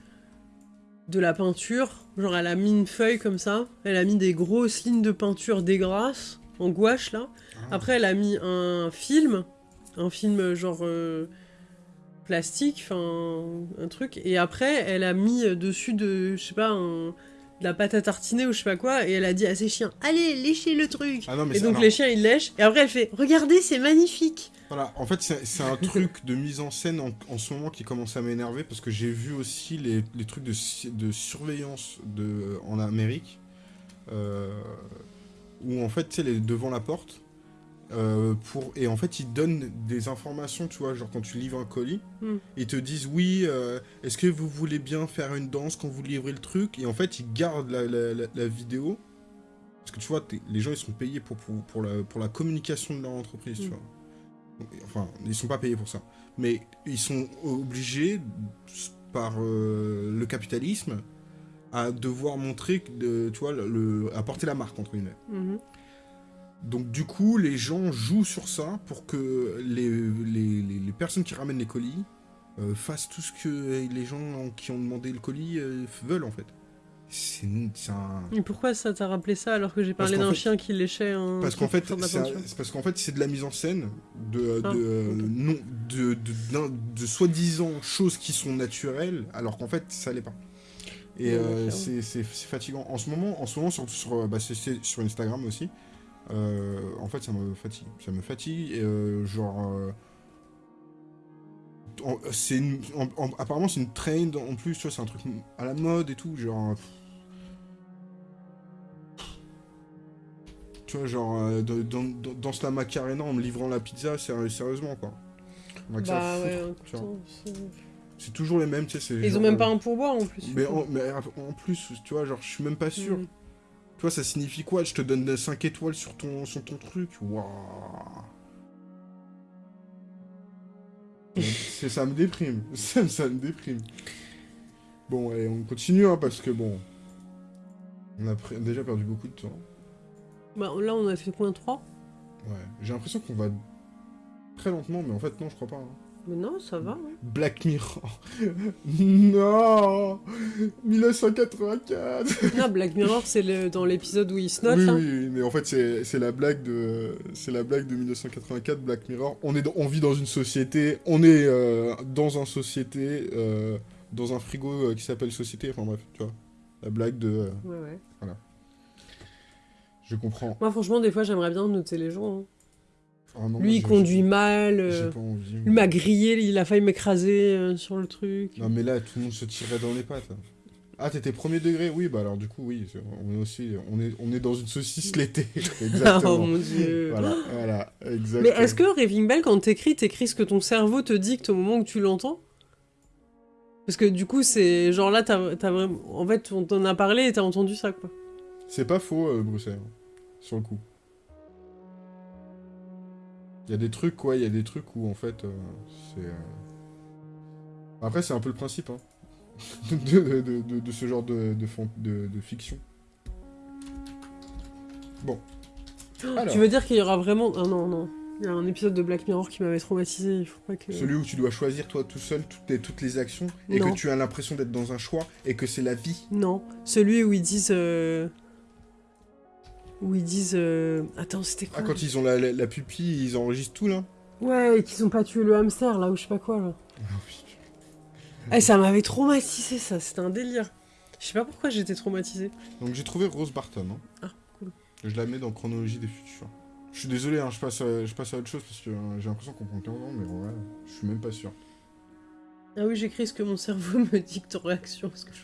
de la peinture, genre elle a mis une feuille comme ça, elle a mis des grosses lignes de peinture dégrasses, en gouache là. Ah. Après, elle a mis un film, un film genre euh, plastique, enfin un truc, et après, elle a mis dessus de, je sais pas, un- de la pâte à tartiner ou je sais pas quoi, et elle a dit à ses chiens, allez, léchez le truc. Ah non, mais Et donc les chiens ils lèchent, et après elle fait, regardez, c'est magnifique. Voilà, en fait, c'est un truc de mise en scène en, en ce moment qui commence à m'énerver parce que j'ai vu aussi les, les trucs de, surveillance de, en Amérique euh, où en fait, tu sais, devant la porte, euh, pour, et en fait, ils donnent des informations, tu vois, genre quand tu livres un colis, Hmm. ils te disent oui, euh, est-ce que vous voulez bien faire une danse quand vous livrez le truc? Et en fait, ils gardent la, la- la- la vidéo parce que tu vois, les gens ils sont payés pour, pour, pour la, pour la communication de leur entreprise, tu Mm. vois. Donc, Enfin, ils sont pas payés pour ça. Mais ils sont obligés, par euh, le capitalisme, à devoir montrer, tu vois, le, porter la marque, entre guillemets. Mhm. Donc du coup, les gens jouent sur ça pour que les, les, les- les personnes qui ramènent les colis euh, fassent tout ce que les gens qui ont demandé le colis euh, veulent, en fait. C'est un... Et pourquoi ça t'a rappelé ça alors que j'ai parlé d'un chien qui léchait un. Parce qu'en fait, c'est parce qu'en fait, c'est de la mise en scène de, de, Ah, euh, non, de, de, de soi-disant choses qui sont naturelles, alors qu'en fait, ça l'est pas. Et Ouais, euh, c'est fatigant. En ce moment, en ce moment surtout sur, bah, sur Instagram aussi, euh, en fait, ça me fatigue. Ça me fatigue, et, euh, genre... euh, une- en- en- apparemment, c'est une trend en plus, tu vois, c'est un truc à la mode et tout, genre... Tu vois, genre, dans, dans, dans la Macarena en me livrant la pizza, sé- sérieusement, quoi. Ça Bah foutre, ouais, c'est- toujours les mêmes, tu sais. Ils genre, ont même pas un pourboire en plus. Mais en, mais en plus, tu vois, genre, je suis même pas sûr. Mm. Tu vois, ça signifie quoi Je te donne 5 étoiles sur ton, sur ton truc? Waouh [laughs] C'est- Ça me déprime. [laughs] Ça, ça me déprime. Bon, allez, on continue, hein, parce que bon... On a déjà perdu beaucoup de temps. Bah là on a fait combien 3 Ouais. J'ai l'impression qu'on va très lentement, mais en fait, non, je crois pas. hein. Mais non, ça va. hein. Black Mirror. [laughs] non 1984 Non, Black Mirror, c'est le- dans l'épisode où il se note oui, mais en fait, c'est c'est la blague de c'est la blague de 1984, Black Mirror. On est on vit dans une société, on est euh, dans un société, euh, dans un frigo euh, qui s'appelle société. Enfin bref, tu vois, la blague de. Ouais, ouais. je comprends. Moi, franchement, des fois, j'aimerais bien noter les gens. hein. Non, Lui, il conduit mal. J'ai euh, pas envie. Lui m'a grillé, il a failli m'écraser euh, sur le truc. Non mais là, tout le monde se tirait dans les pattes. Ah, t'étais premier degré? Oui, bah alors du coup, oui. On est aussi, on est, on est dans une saucisse l'été. [laughs] [laughs] Exactement. oh mon dieu. Voilà, voilà, Mais exactement. est-ce que Raving Bell, quand t'écris, t'écris ce que ton cerveau te dicte au moment où tu l'entends? Parce que du coup, c'est genre là, t'as vraiment. En fait, on t'en a parlé et t'as entendu ça, quoi. C'est pas faux, euh, Bruxelles, sur le coup. Il y a des trucs, quoi, il y a des trucs où, en fait, euh, c'est... euh, Après, c'est un peu le principe, hein, [laughs] de, de, de- de- de ce genre de, de, fan- de- de fiction. Bon. Alors, Tu veux dire qu'il y aura vraiment. Ah non, non. Il y a un épisode de Black Mirror qui m'avait traumatisé, il faut pas que. celui où tu dois choisir, toi, tout seul, toutes les, toutes les actions, et Non. que tu as l'impression d'être dans un choix, et que c'est la vie. Non. Celui où ils disent. euh, où ils disent. euh, Attends, c'était quoi Ah, quand ils ont la, la, la pupille, ils enregistrent tout là Ouais, et qu'ils ont pas tué le hamster là, ou je sais pas quoi là. Ah oui. Eh, ça m'avait traumatisé ça, c'était un délire. Je sais pas pourquoi j'étais traumatisée. Donc j'ai trouvé Rose Barton. hein. Ah, cool. Je la mets dans Chronologie des futurs. Je suis désolé, hein, je, passe à, je passe à autre chose parce que euh, j'ai l'impression qu'on prend 15 ans, mais ouais, je suis même pas sûr. Ah oui, j'écris ce que mon cerveau [laughs] me dicte en réaction à ce que je.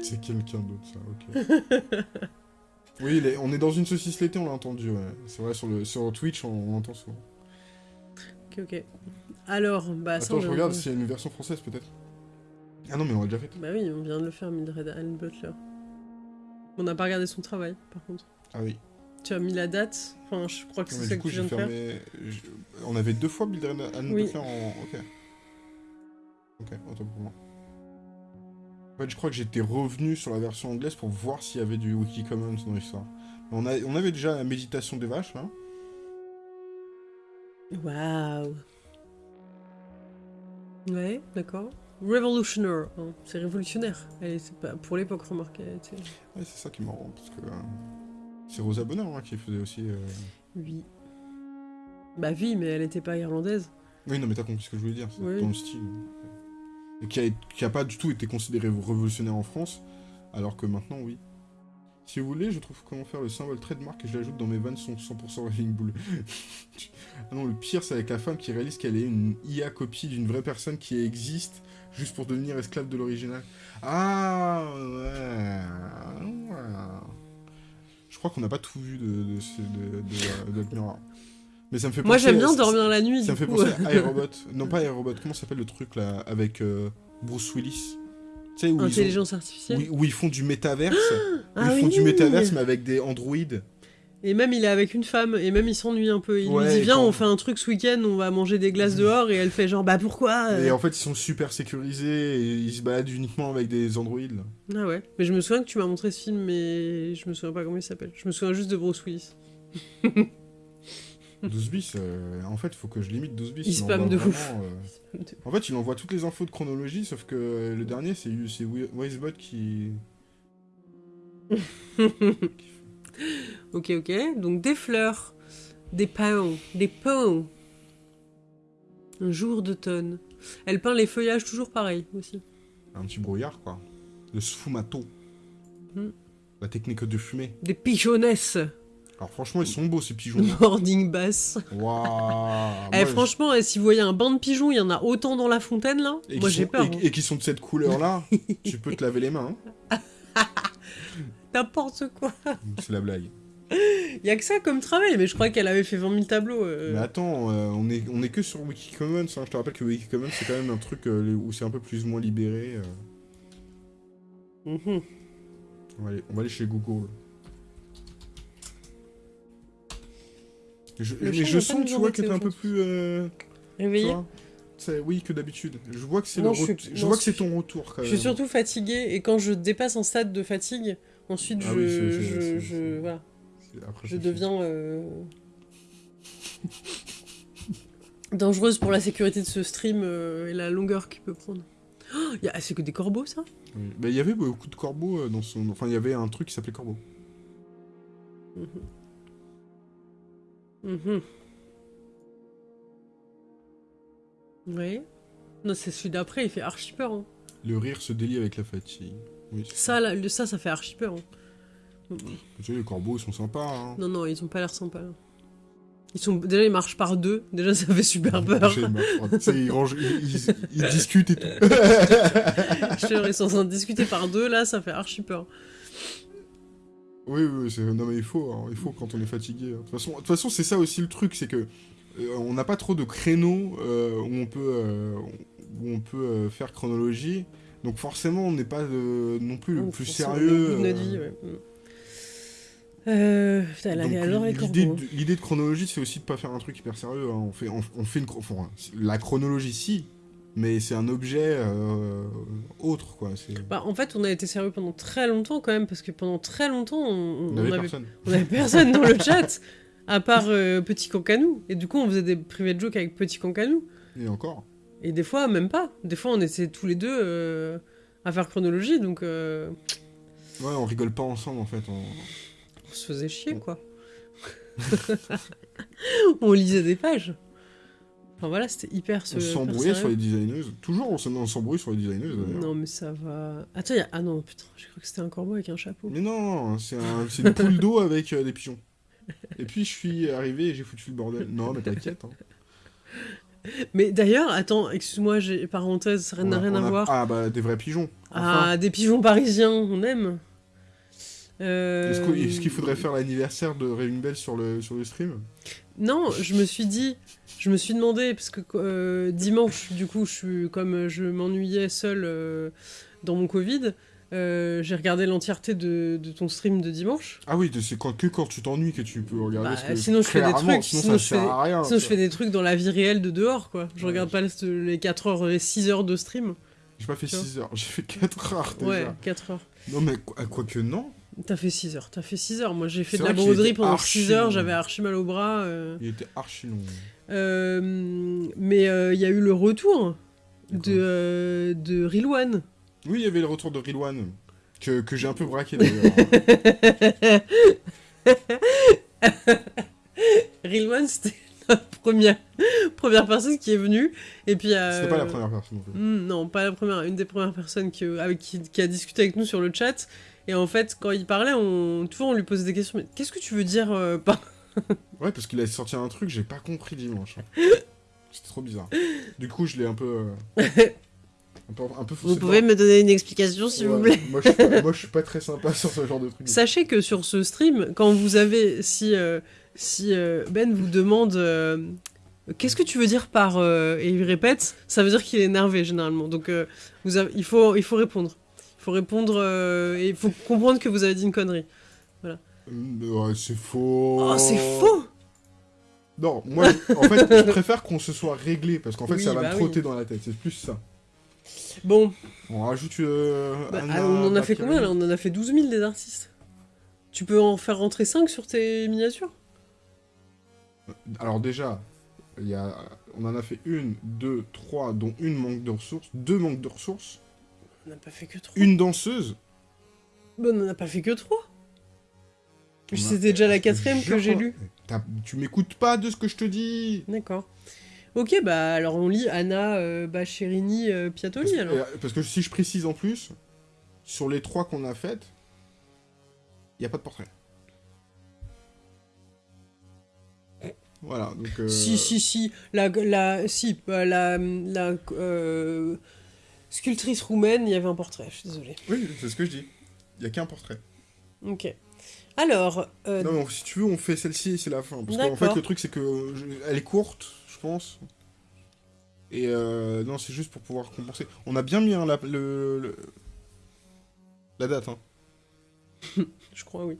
C'est quelqu'un d'autre, ça, ok. [laughs] oui, les- on est dans une saucisse l'été, on l'a entendu, ouais. C'est vrai, sur, le, sur Twitch, on, on l'entend souvent. Ok, ok. Alors, bah. Attends, je regarde de- s'il y a une version française, peut-être. Ah non, mais on l'a déjà fait. Bah oui, on vient de le faire, Mildred Allen Butler. On n'a pas regardé son travail, par contre. Ah oui. Tu as mis la date? Enfin, je crois que c'est ça que coup, tu viens de faire. fermé... je- On avait deux fois Anne Oui. Butler en... Ok. Ok, autant pour moi. En fait, je crois que j'étais revenu sur la version anglaise pour voir s'il y avait du Wikicommons dans l'histoire. On, a... on avait déjà la méditation des vaches, là. Waouh. Ouais, d'accord. Revolutionary, hein, c'est révolutionnaire. Était pas pour l'époque, était... Ouais, c'est ça qui est marrant, parce que... euh, C'est Rosa Bonheur hein, qui faisait aussi... euh, Oui. Bah oui, mais elle était pas irlandaise. Oui, non, mais t'as compris ce que je voulais dire, c'est Oui. le style. Qui a, qui a pas du tout été considéré révolutionnaire en France, alors que maintenant, oui. Si vous voulez, je trouve comment faire le symbole trademark et je l'ajoute dans mes vannes sont 100% Railing Bull. [laughs] ah non, le pire, c'est avec la femme qui réalise qu'elle est une IA copie d'une vraie personne qui existe juste pour devenir esclave de l'original. Ah, ouais. ouais. Je crois qu'on n'a pas tout vu de, de, de. Mais ça me fait Moi, j'aime bien dormir la nuit. ça me fait penser à [laughs] iRobot. Non, pas iRobot. Comment s'appelle le truc là avec euh, Bruce Willis? Tu sais, où, ils ont- Intelligence où, artificielle. où ils font du métaverse. où Ah ils font oui. du métaverse, mais avec des androïdes. Et même il est avec une femme, et même il s'ennuie un peu. Il Ouais, lui dit Viens, quand- on fait un truc ce week-end, on va manger des glaces dehors, et elle fait genre Bah pourquoi euh Et en fait, ils sont super sécurisés et ils se baladent uniquement avec des androïdes. Ah ouais. Mais je me souviens que tu m'as montré ce film, mais je me souviens pas comment il s'appelle. Je me souviens juste de Bruce Willis. [laughs] 12 bis, euh, en fait, faut que je limite 12 bis. Il envoie spamme de vraiment, ouf. euh, En fait, il envoie toutes les infos de chronologie, sauf que le dernier, c'est c'est Wi- Wisebot qui. [laughs] ok, ok. Donc des fleurs, des paons, des paons. Un jour d'automne. Elle peint les feuillages toujours pareil aussi. Un petit brouillard, quoi. Le sfumato. Hmm. La technique de fumée. Des pigeonnesses. Alors, franchement, ils sont beaux, ces pigeons. Morning bass. Waouh [laughs] eh, franchement, eh, si vous voyez un banc de pigeons, il y en a autant dans la fontaine là. Et Moi j'ai sont- peur. Et, hein. et qui sont de cette couleur-là, [laughs] tu peux te laver les mains. hein. [laughs] N'importe quoi. C'est la blague. Il y a que ça comme travail, mais je crois qu'elle avait fait 20 000 tableaux. euh. Mais attends, euh, on, est, on est que sur Wikicommons. hein. Je te rappelle que Wikicommons, c'est quand même un truc euh, où c'est un peu plus ou moins libéré. On, va aller, on va aller chez Google. Je, mais je sens, tu vois, que t'es un peu plus. euh, oui, que d'habitude. Je vois que c'est le je suis- ret- je non, vois que je c'est ton retour quand Je même. suis surtout fatiguée, et quand je dépasse un stade de fatigue, ensuite Ah je, oui, je, je- voilà, Après, je deviens euh, [laughs] dangereuse pour la sécurité de ce stream euh, et la longueur qu'il peut prendre. Oh, y a- c'est que des corbeaux ça? Oui. Bah, Il y avait beaucoup de corbeaux euh, dans son. Enfin, il y avait un truc qui s'appelait corbeau. Mhm. Oui. Non, c'est celui d'après, il fait archi peur. hein. Le rire se délie avec la fatigue. Oui, Ça, là, le- ça, ça fait archi peur. hein. Tu sais, les corbeaux, ils sont sympas. Hein. Non, non, ils ont pas l'air sympas. là. Ils sont... Déjà, ils marchent par deux. Déjà, ça fait super peur. Ils, rangent- ils- ils- ils [laughs] discutent et tout. Je te ils sont en train de discuter par deux, là, ça fait archi peur. Oui, oui, non mais il faut, hein, il faut quand on est fatigué. hein. De toute façon, toute façon, c'est ça aussi le truc, c'est que euh, on n'a pas trop de créneaux euh, où on peut, euh, où on peut euh, faire chronologie. Donc forcément, on n'est pas euh, non plus le Oh, plus sérieux. euh, putain, l'idée, de, de chronologie, c'est aussi de pas faire un truc hyper sérieux. hein. On fait, on, on fait une, enfin, la chronologie, si, mais c'est un objet euh, autre, quoi. Bah, en fait, on a été sérieux pendant très longtemps quand même, parce que pendant très longtemps, on, On avait, personne. on avait personne dans le [laughs] chat, à part euh, Petit Cancanou. Et du coup, on faisait des privés de joke avec Petit Cancanou. Et encore. Et des fois, même pas. Des fois, on était tous les deux euh, à faire chronologie, donc... euh, Ouais, on rigole pas ensemble en fait. On, on se faisait chier, quoi. [laughs] on lisait des pages. Enfin voilà, c'était hyper... On s'embrouillait sur les designers. Toujours, on s'embrouille sur les designers. Non, mais ça va... Attends, y a... ah non, putain, j'ai cru que c'était un corbeau avec un chapeau. Mais non, c'est un... une poule d'eau avec euh, des pigeons. Et puis je suis arrivé et j'ai foutu le bordel. Non, mais t'inquiète. Hein. Mais d'ailleurs, attends, excuse-moi, j'ai parenthèse, ça n'a rien à voir. Ah bah des vrais pigeons. Ah, des pigeons parisiens, on aime. Euh... Est-ce qu'il faudrait faire l'anniversaire de Réunion Belle sur le, sur le stream? Non, je me suis dit, je me suis demandé, parce que euh, dimanche, du coup, je suis, comme je m'ennuyais seul euh, dans mon Covid, euh, j'ai regardé l'entièreté de, de, ton stream de dimanche. Ah oui, c'est quand, que quand tu t'ennuies que tu peux regarder. Bah, sinon je fais des trucs. Sinon, je, fais, rien, sinon je fais des trucs dans la vie réelle de dehors, quoi. Je regarde pas les 4 heures et 6 heures de stream. J'ai pas fait 6 heures, [laughs] j'ai fait 4 heures déjà. Ouais, 4 heures. Non mais quoi, quoi que non. T'as fait 6 heures, t'as fait 6 heures. Moi j'ai fait de la broderie pendant 6 heures, j'avais archi mal au bras. Euh... Il était archi long. Euh, mais il euh, y a eu le retour de, de Rilwan. Oui, il y avait le retour de Rilwan, que, que j'ai un peu braqué d'ailleurs. [laughs] Rilwan, c'était la première, première personne qui est venue. Et puis, C'était pas la première personne. Hmm, non, pas la première, une des premières personnes qui, avec, qui, qui, a discuté avec nous sur le chat. Et en fait, quand il parlait, on, toujours on lui posait des questions. Mais qu'est-ce que tu veux dire [laughs] par ouais, parce qu'il a sorti un truc, j'ai pas compris dimanche. [laughs] C'était trop bizarre. Du coup, je l'ai un peu. Euh, un peu, un peu Vous pouvez me donner une explication, s'il vous plaît moi je, moi, je suis pas très sympa sur ce genre de truc. Sachez que sur ce stream, quand vous avez. Si, euh, si euh, Ben vous demande. Qu'est-ce que tu veux dire par et il répète, ça veut dire qu'il est énervé généralement. Donc vous avez, il faut il faut répondre. Faut répondre et il faut comprendre que vous avez dit une connerie. Voilà. Ouais, c'est faux. Oh, c'est faux Non, moi, en fait, je préfère qu'on se soit réglé, parce qu'en fait, ça va me bah trotter dans la tête, c'est plus ça. Bon. On rajoute... Euh, bah, ah, on en a fait combien, là? On en a fait 12 000, des artistes. Tu peux en faire rentrer 5 sur tes miniatures? Alors déjà, y a... on en a fait une, deux, trois, dont une manque de ressources, deux manques de ressources. On n'a pas fait que trois. Une danseuse. on n'en a pas fait que trois. C'était déjà la quatrième que j'ai lue. Tu m'écoutes pas de ce que je te dis D'accord. Ok, bah alors on lit Anna euh, Bacherini euh, Piatoli parce, alors. Euh, parce que si je précise en plus, sur les trois qu'on a faites, il n'y a pas de portrait. Voilà, donc... Euh... Si, si, si, la... la si, bah, la... la sculptrice roumaine, il y avait un portrait, je suis désolé. Oui, c'est ce que je dis. Il n'y a qu'un portrait. Ok. Alors. Euh... Non, mais si tu veux, on fait celle-ci et c'est la fin. Parce qu'en fait, le truc, c'est que elle est courte, je pense. Et euh, non, c'est juste pour pouvoir compenser. On a bien mis hein, la, le, la date. Hein. [laughs] je crois, oui.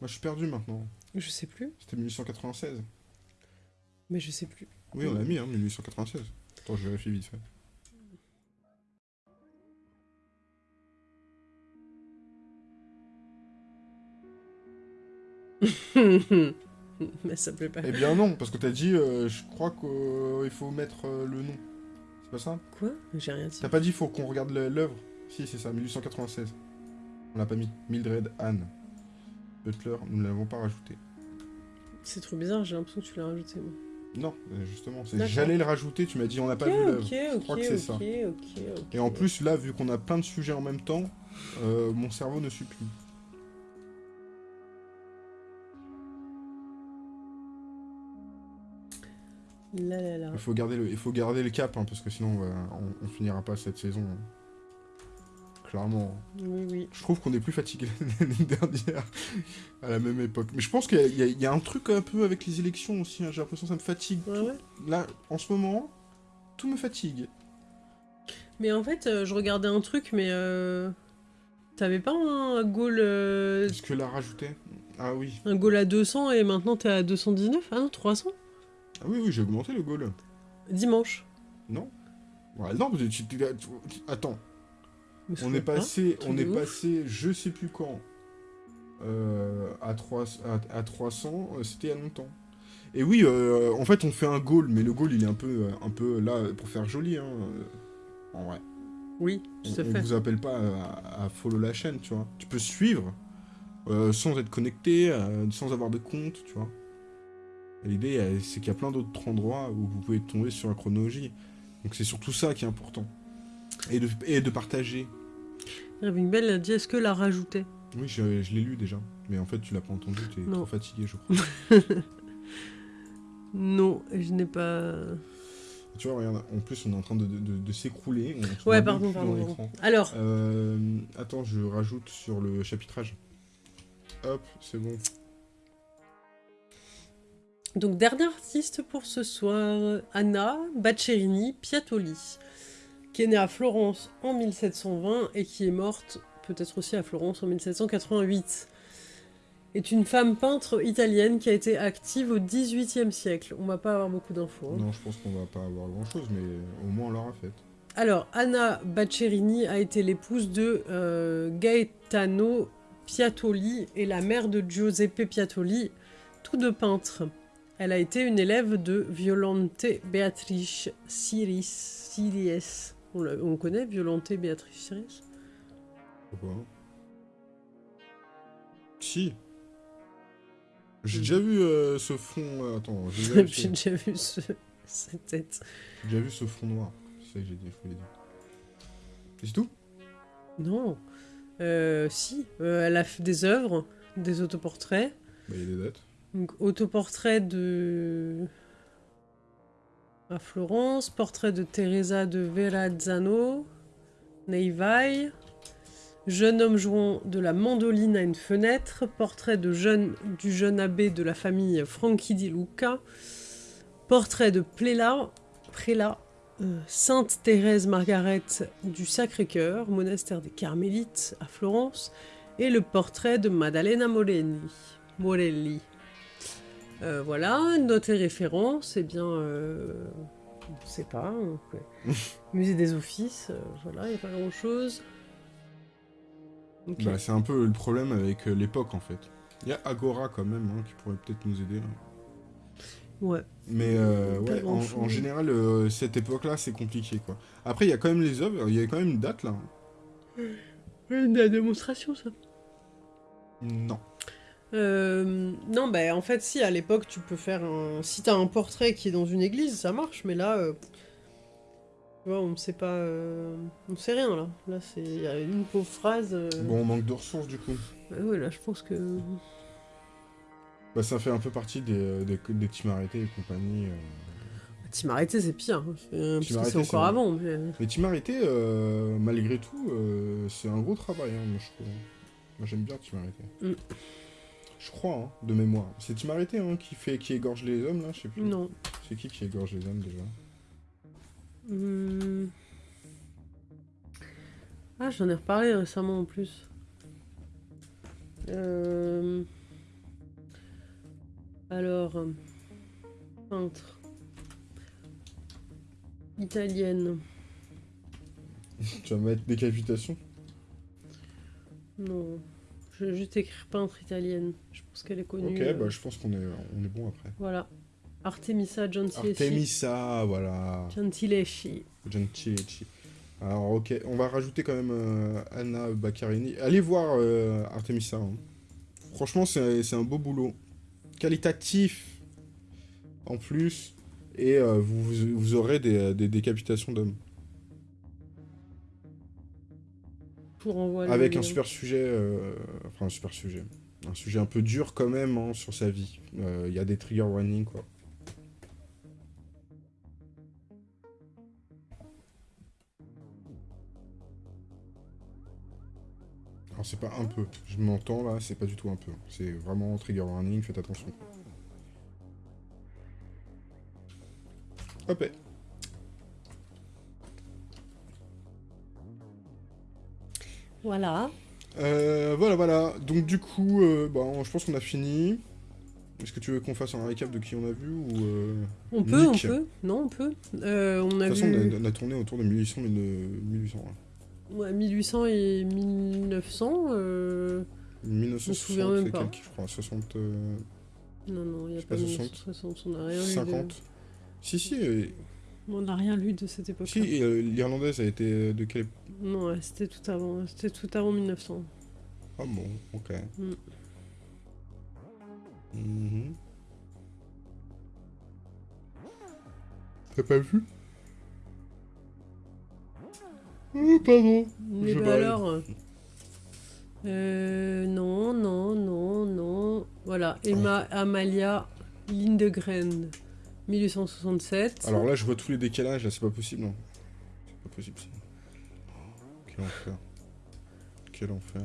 Moi, je suis perdu maintenant. Je sais plus. C'était 1896. Mais je sais plus. Oui, on l'a mis, hein, 1896. Attends, je vérifie vite fait. [laughs] Mais ça plaît pas. Eh bien non, parce que t'as dit, euh, je crois qu'il euh, faut mettre euh, le nom. C'est pas ça? Quoi? J'ai rien dit. T'as pas dit, faut qu'on regarde l'œuvre? Si, c'est ça, 1896. On l'a pas mis. Mildred Anne. Butler, nous ne l'avons pas rajouté. C'est trop bizarre, j'ai l'impression que tu l'as rajouté, moi. Non, justement, j'allais le rajouter, tu m'as dit on n'a pas vu l'œuvre. je crois que c'est ça. Et en plus, là, vu qu'on a plein de sujets en même temps, mon cerveau ne Il, faut garder le, il faut garder le cap, hein, parce que sinon on, on, finira pas cette saison. Hein. Clairement. Oui, oui. Je trouve qu'on est plus fatigué [laughs] l'année dernière, à la même époque. Mais je pense qu'il y, y, a un truc un peu avec les élections aussi, hein. j'ai l'impression que ça me fatigue. Là, en ce moment, tout me fatigue. Mais en fait, euh, je regardais un truc, mais... Euh... T'avais pas un goal... Euh... Est-ce que l'a rajouté Ah oui. Un goal à 200 et maintenant t'es à 219 Ah non, 300 ah oui, oui, j'ai augmenté le goal. Dimanche. Non. Ouais, non, tu, tu, attends. On est passé, on est passé, je sais plus quand, euh, à, 3, à, 300, euh, c'était il y a longtemps. Et oui, euh, en fait, on fait un goal, mais le goal, il est un peu, un peu là pour faire joli, hein, en vrai. Oui, On, tout on vous appelle pas à, à follow la chaîne, tu vois. Tu peux suivre euh, sans être connecté, sans avoir de compte, tu vois. L'idée, c'est qu'il y a plein d'autres endroits où vous pouvez tomber sur la chronologie. Donc c'est surtout ça qui est important. Et de, et de partager. Irving Bell a dit est-ce que la rajoutait Oui, je, je l'ai lu déjà. Mais en fait, tu l'as pas entendu, tu es Non. trop fatigué, je crois. [laughs] Non, je n'ai pas. tu vois, regarde, en plus, on est en train de, de- de- de s'écrouler. Ouais, pardon, pardon. Alors, Euh, attends, je rajoute sur le chapitrage. Hop, c'est bon. Donc dernier artiste pour ce soir, Anna Baccherini Piattoli, qui est née à Florence en 1720 et qui est morte peut-être aussi à Florence en 1788. Est une femme peintre italienne qui a été active au XVIIIe siècle. On va pas avoir beaucoup d'infos. hein. Non, je pense qu'on va pas avoir grand chose, mais au moins on l'aura fait. Alors, Anna Baccherini a été l'épouse de euh, Gaetano Piattoli et la mère de Giuseppe Piattoli, tous deux peintres. Elle a été une élève de Violante Beatrice Siris. Siries. On, on connaît Violante Beatrice Siris Pourquoi Si. J'ai déjà vu euh, ce fond. euh, attends, j'ai [laughs] déjà, vu ce- déjà vu ce- [laughs] cette tête. j'ai déjà vu ce fond noir. C'est ça que j'ai dit, dire. C'est tout? Non. Euh, si, euh, elle a fait des œuvres, des autoportraits. Bah, il y a des dates. Autoportrait de. à Florence, portrait de Teresa de Verrazzano, Neivai, jeune homme jouant de la mandoline à une fenêtre, portrait du jeune abbé de la famille Franchi di Luca, portrait de Pléla, euh, Sainte Thérèse Margaret du Sacré-Cœur, monastère des Carmélites à Florence, et le portrait de Maddalena. Morelli. Euh, voilà, notes et références, eh bien, euh, on ne sait pas. ouais. [laughs] Musée des Offices, euh, voilà, il n'y a pas grand-chose. Ok. Bah, c'est un peu le problème avec euh, l'époque en fait. Il y a Agora quand même hein, qui pourrait peut-être nous aider. là. Ouais. Mais ouais, en, général, cette époque-là, c'est compliqué quoi. Après, il y a quand même les œuvres, il y a quand même une date là. [gasps] Une démonstration, ça? Non. Euh, non, bah en fait, si, à l'époque, tu peux faire un. Si t'as un portrait qui est dans une église, ça marche, mais là. euh, Tu vois, on ne sait pas. euh, On sait rien, là. Là, c'est. Il y a une pauvre phrase. Bon, on manque de ressources du coup. bah ouais, là, je pense que. Bah, ça fait un peu partie des, des, des team arrêtés et compagnie. euh. Team arrêté, c'est pire. hein. Parce que arrêté, c'est encore avant. Mais... Les team arrêtés, euh, malgré tout, c'est un gros travail, hein, moi je trouve. Moi j'aime bien team arrêté. Mm. Je crois, hein, de mémoire. C'est team arrêté hein, qui, fait, qui égorge les hommes là, je sais plus. Non. C'est qui qui égorge les hommes déjà? Hmm. Ah, j'en ai reparlé récemment en plus. Euh, Alors, euh, peintre. Italienne. [laughs] Tu vas mettre décapitation? Non. Je vais juste écrire peintre italienne. Je pense qu'elle est connue. Ok, euh, bah je pense qu'on est, on est bon après. Voilà. Artemisa Gentileschi. Artemisa, voilà. Gentileschi. Gentilecci. Alors ok, on va rajouter quand même euh, Anna Baccarini. Allez voir euh, Artemisa. hein. Franchement, c'est un beau boulot. Qualitatif en plus. Et euh, vous, vous, vous aurez des, des décapitations d'hommes. Avec un super sujet. euh, enfin, un super sujet. Un sujet un peu dur quand même hein, sur sa vie. Euh, Il y a des trigger warnings quoi. Alors c'est pas un peu, je m'entends là, c'est pas du tout un peu. C'est vraiment trigger warning, faites attention. Hop. Voilà. Euh, voilà, voilà. Donc du coup, euh, bon, je pense qu'on a fini. Est-ce que tu veux qu'on fasse un récap de qui on a vu ou euh, On peut, Nick. on peut. Non, on peut. Euh, on De a toute façon, vu on a, on a tourné autour de 1800, 1800. hein. ouais, 1800 et 1900. euh, 1960 souviens même et pas. quelques, je crois. 60... euh, Non, non, il n'y a pas pas 1960, on rien vu. de- 50. Si, si. Euh, On n'a rien lu de cette époque. Si, euh, l'irlandaise a été de quelle Non, ouais, c'était tout avant. C'était tout avant 1900. Ah bon, ok. Mm. Mhm. T'as pas vu? Oh, pardon. Mais Je bah alors. euh, euh, non, non, non, non. Voilà, Emma Amalia Lindegren, 1867. Alors là, je vois tous les décalages, là, c'est pas possible, non. C'est pas possible, ça. Quel enfer. Quel enfer.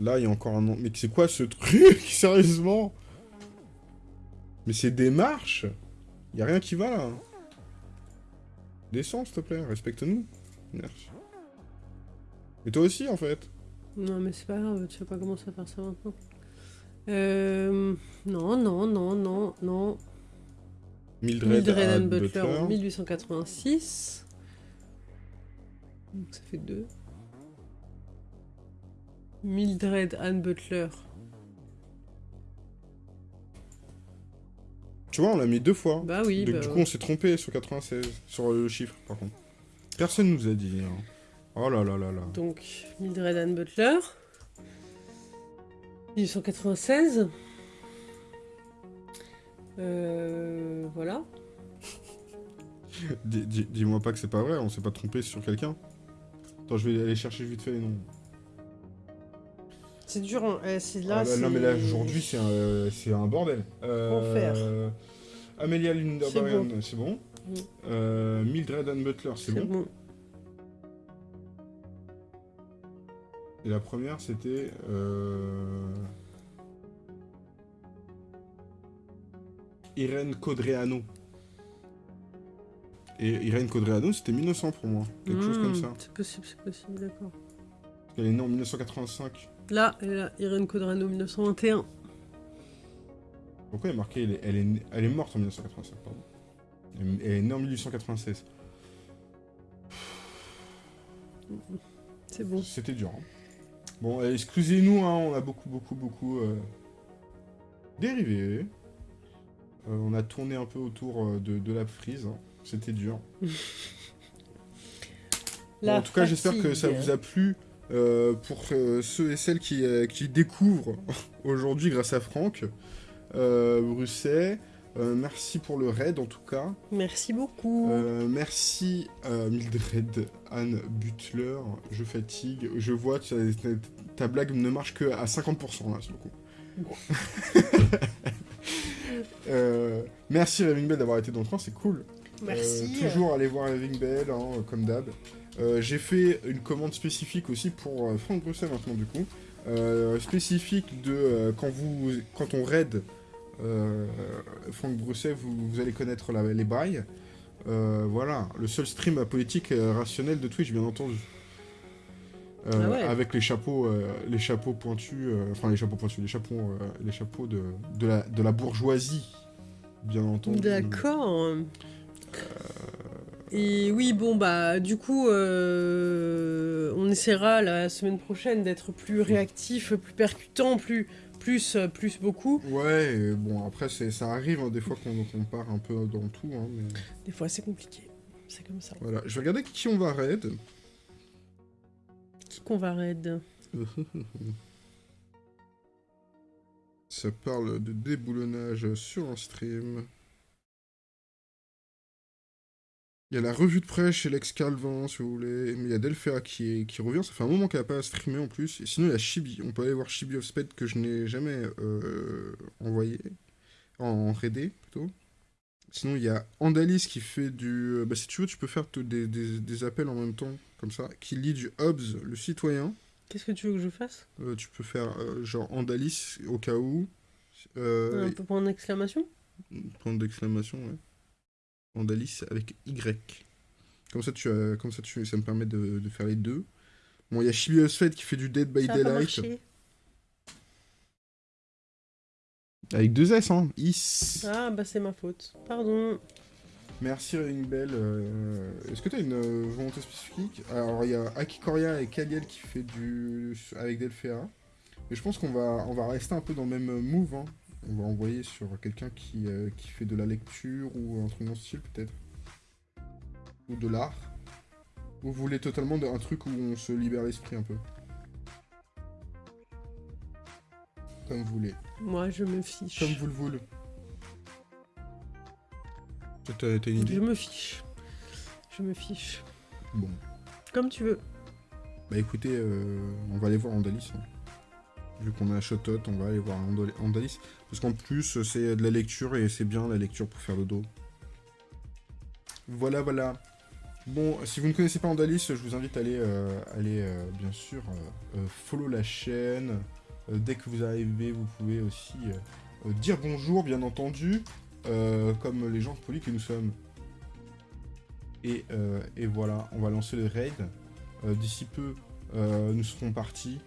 Là, il y a encore un nom. Mais c'est quoi ce truc [laughs] Sérieusement? Mais c'est des marches? Il a rien qui va, là. Descends, s'il te plaît, respecte-nous. Merci. Et toi aussi, en fait. Non, mais c'est pas grave, tu vas pas commencer à faire ça maintenant. Euh, non, non, non, non, non. Mildred, Mildred Ann Butler en 1886. Donc ça fait deux. Mildred Ann Butler. Tu vois, on l'a mis deux fois. Bah oui, Donc, bah du coup, ouais. on s'est trompé sur 96, sur le chiffre, par contre. Personne nous a dit. hein. Oh là là là là. Donc, Mildred Ann Butler. 1896. Euh, voilà. [laughs] Dis- dis- Dis-moi pas que c'est pas vrai, on s'est pas trompé sur quelqu'un. Attends, je vais aller chercher vite fait les noms. C'est dur, hein. Euh, c'est là. Ah, bah, non, c'est- mais là, aujourd'hui, c'est un, c'est un bordel. Enfer. Euh, Amelia Linderberg, c'est bon. Mm. Euh, Mildred Ann Butler, c'est C'est bon. bon. Et la première, c'était... Euh... Irène Codreanu. Et Irène Codreanu, c'était 1900 pour moi. Quelque chose comme Hmm, ça. C'est possible, c'est possible, d'accord. Qu'elle est née en 1985. Là, elle est là, Irène Codrano, 1921. Pourquoi il est marqué elle est, elle elle est morte en 1985, pardon. Elle elle est née en 1896. C'est bon. C'était dur. hein. Bon, excusez-nous, hein, on a beaucoup, beaucoup, beaucoup euh, dérivé. Euh, on a tourné un peu autour euh, de, de la frise. hein. C'était dur. [laughs] Bon, en tout cas, j'espère que ça vous a plu. euh, pour ceux et celles qui, qui découvrent [laughs] aujourd'hui grâce à Franck, Brusset, euh, merci pour le raid en tout cas. Merci beaucoup. Euh, merci euh, Mildred Anne Butler, je fatigue, je vois, ta, blague ne marche que à 50% là, sur le coup. [laughs] Euh, merci Raving Bell d'avoir été dans le train, c'est cool. Merci. Toujours aller voir Raving Bell, hein, comme d'hab. J'ai fait une commande spécifique aussi pour Franck Bruxelles maintenant du coup. Spécifique de quand, vous, quand on raid Franck Bruxelles, vous, vous allez connaître la- les bails. Euh, voilà, le seul stream politique euh, rationnelle de Twitch, bien entendu. Euh, Ah ouais. Avec les chapeaux, euh, les chapeaux pointus, euh, enfin les chapeaux pointus, les chapeaux, euh, les chapeaux de, de, la, de la bourgeoisie, bien entendu. D'accord. Et oui, bon, bah, du coup, euh, on essaiera la semaine prochaine d'être plus réactif, plus percutant, plus, plus, euh, plus beaucoup. Ouais, et bon, après, c'est- ça arrive hein, des fois qu'on qu'on part un peu dans tout, hein, mais Des fois, c'est compliqué. C'est comme ça. voilà. Je vais regarder qui on va raid. Qui qu'on va raid [laughs] Ça parle de déboulonnage sur un stream. Il y a la revue de presse chez Lex Calvin, si vous voulez. Mais il y a Delphia qui, est- qui revient. Ça fait un moment qu'elle n'a pas streamé en plus. Et sinon, il y a Chibi. On peut aller voir Chibi of Spade que je n'ai jamais euh, envoyé. En raidé, plutôt. Sinon, il y a Andalis qui fait du. euh, Bah, si tu veux, tu peux faire des, des- des appels en même temps, comme ça. Qui lit du Hobbes, le citoyen. Qu'est-ce que tu veux que je fasse? Euh, tu peux faire euh, genre Andalis au cas où. Un peu point d'exclamation? Point d'exclamation, ouais. Andalis avec Y. Comme ça, tu as, comme ça, tu, ça me permet de, de faire les deux. Bon, il y a Chibi Fed qui fait du Dead by Ça Daylight. Avec deux S, hein. Is. Ah, bah, c'est ma faute. Pardon. Merci Bell. euh, Est-ce que tu as une euh, volonté spécifique? Alors, il y a Akikoria et Kaliel qui fait du. avec Delphea. Mais je pense qu'on va, on va rester un peu dans le même move. hein. On va envoyer sur quelqu'un qui, euh, qui fait de la lecture ou un truc dans ce style, peut-être. Ou de l'art. Ou vous voulez totalement un truc où on se libère l'esprit un peu Comme vous voulez. Moi, je me fiche. Comme vous le voulez. T'as une idée Je me fiche. Je me fiche. Bon. Comme tu veux. Bah écoutez, euh, on va aller voir Andalis. hein. Vu qu'on a un Shotot, on va aller voir Andal- Andalis. Parce qu'en plus, c'est de la lecture et c'est bien la lecture pour faire le dos. Voilà, voilà. Bon, si vous ne connaissez pas Andalis, je vous invite à aller, euh, aller euh, bien sûr, euh, follow la chaîne. Dès que vous arrivez, vous pouvez aussi dire bonjour, bien entendu, comme les gens polis que nous sommes. Et, et voilà, on va lancer le raid. D'ici peu, nous serons partis.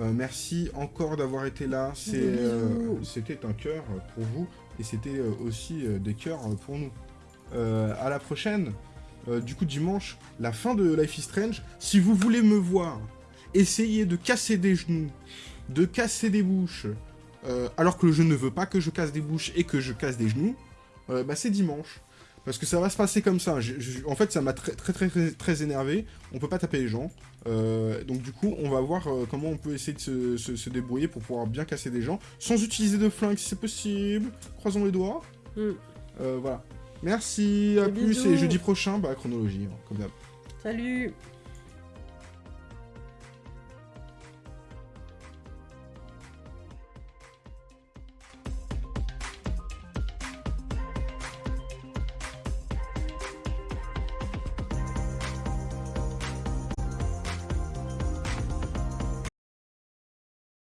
Euh, merci encore d'avoir été là. Euh, C'était un cœur pour vous et c'était euh, aussi des cœurs pour nous. À la prochaine. Du coup, dimanche, la fin de Life is Strange. Si vous voulez me voir essayer de casser des genoux, de casser des bouches, alors que je ne veux pas que je casse des bouches et que je casse des genoux, bah c'est dimanche. Parce que ça va se passer comme ça. Je- je- en fait, ça m'a très, très très très énervé. On peut pas taper les gens. Euh, donc du coup, on va voir euh, comment on peut essayer de se, se- se débrouiller pour pouvoir bien casser des gens sans utiliser de flingue si c'est possible. Croisons les doigts. Mm. Euh, voilà. Merci, à plus bisous. et jeudi prochain, bah chronologie, hein, comme d'hab. Salut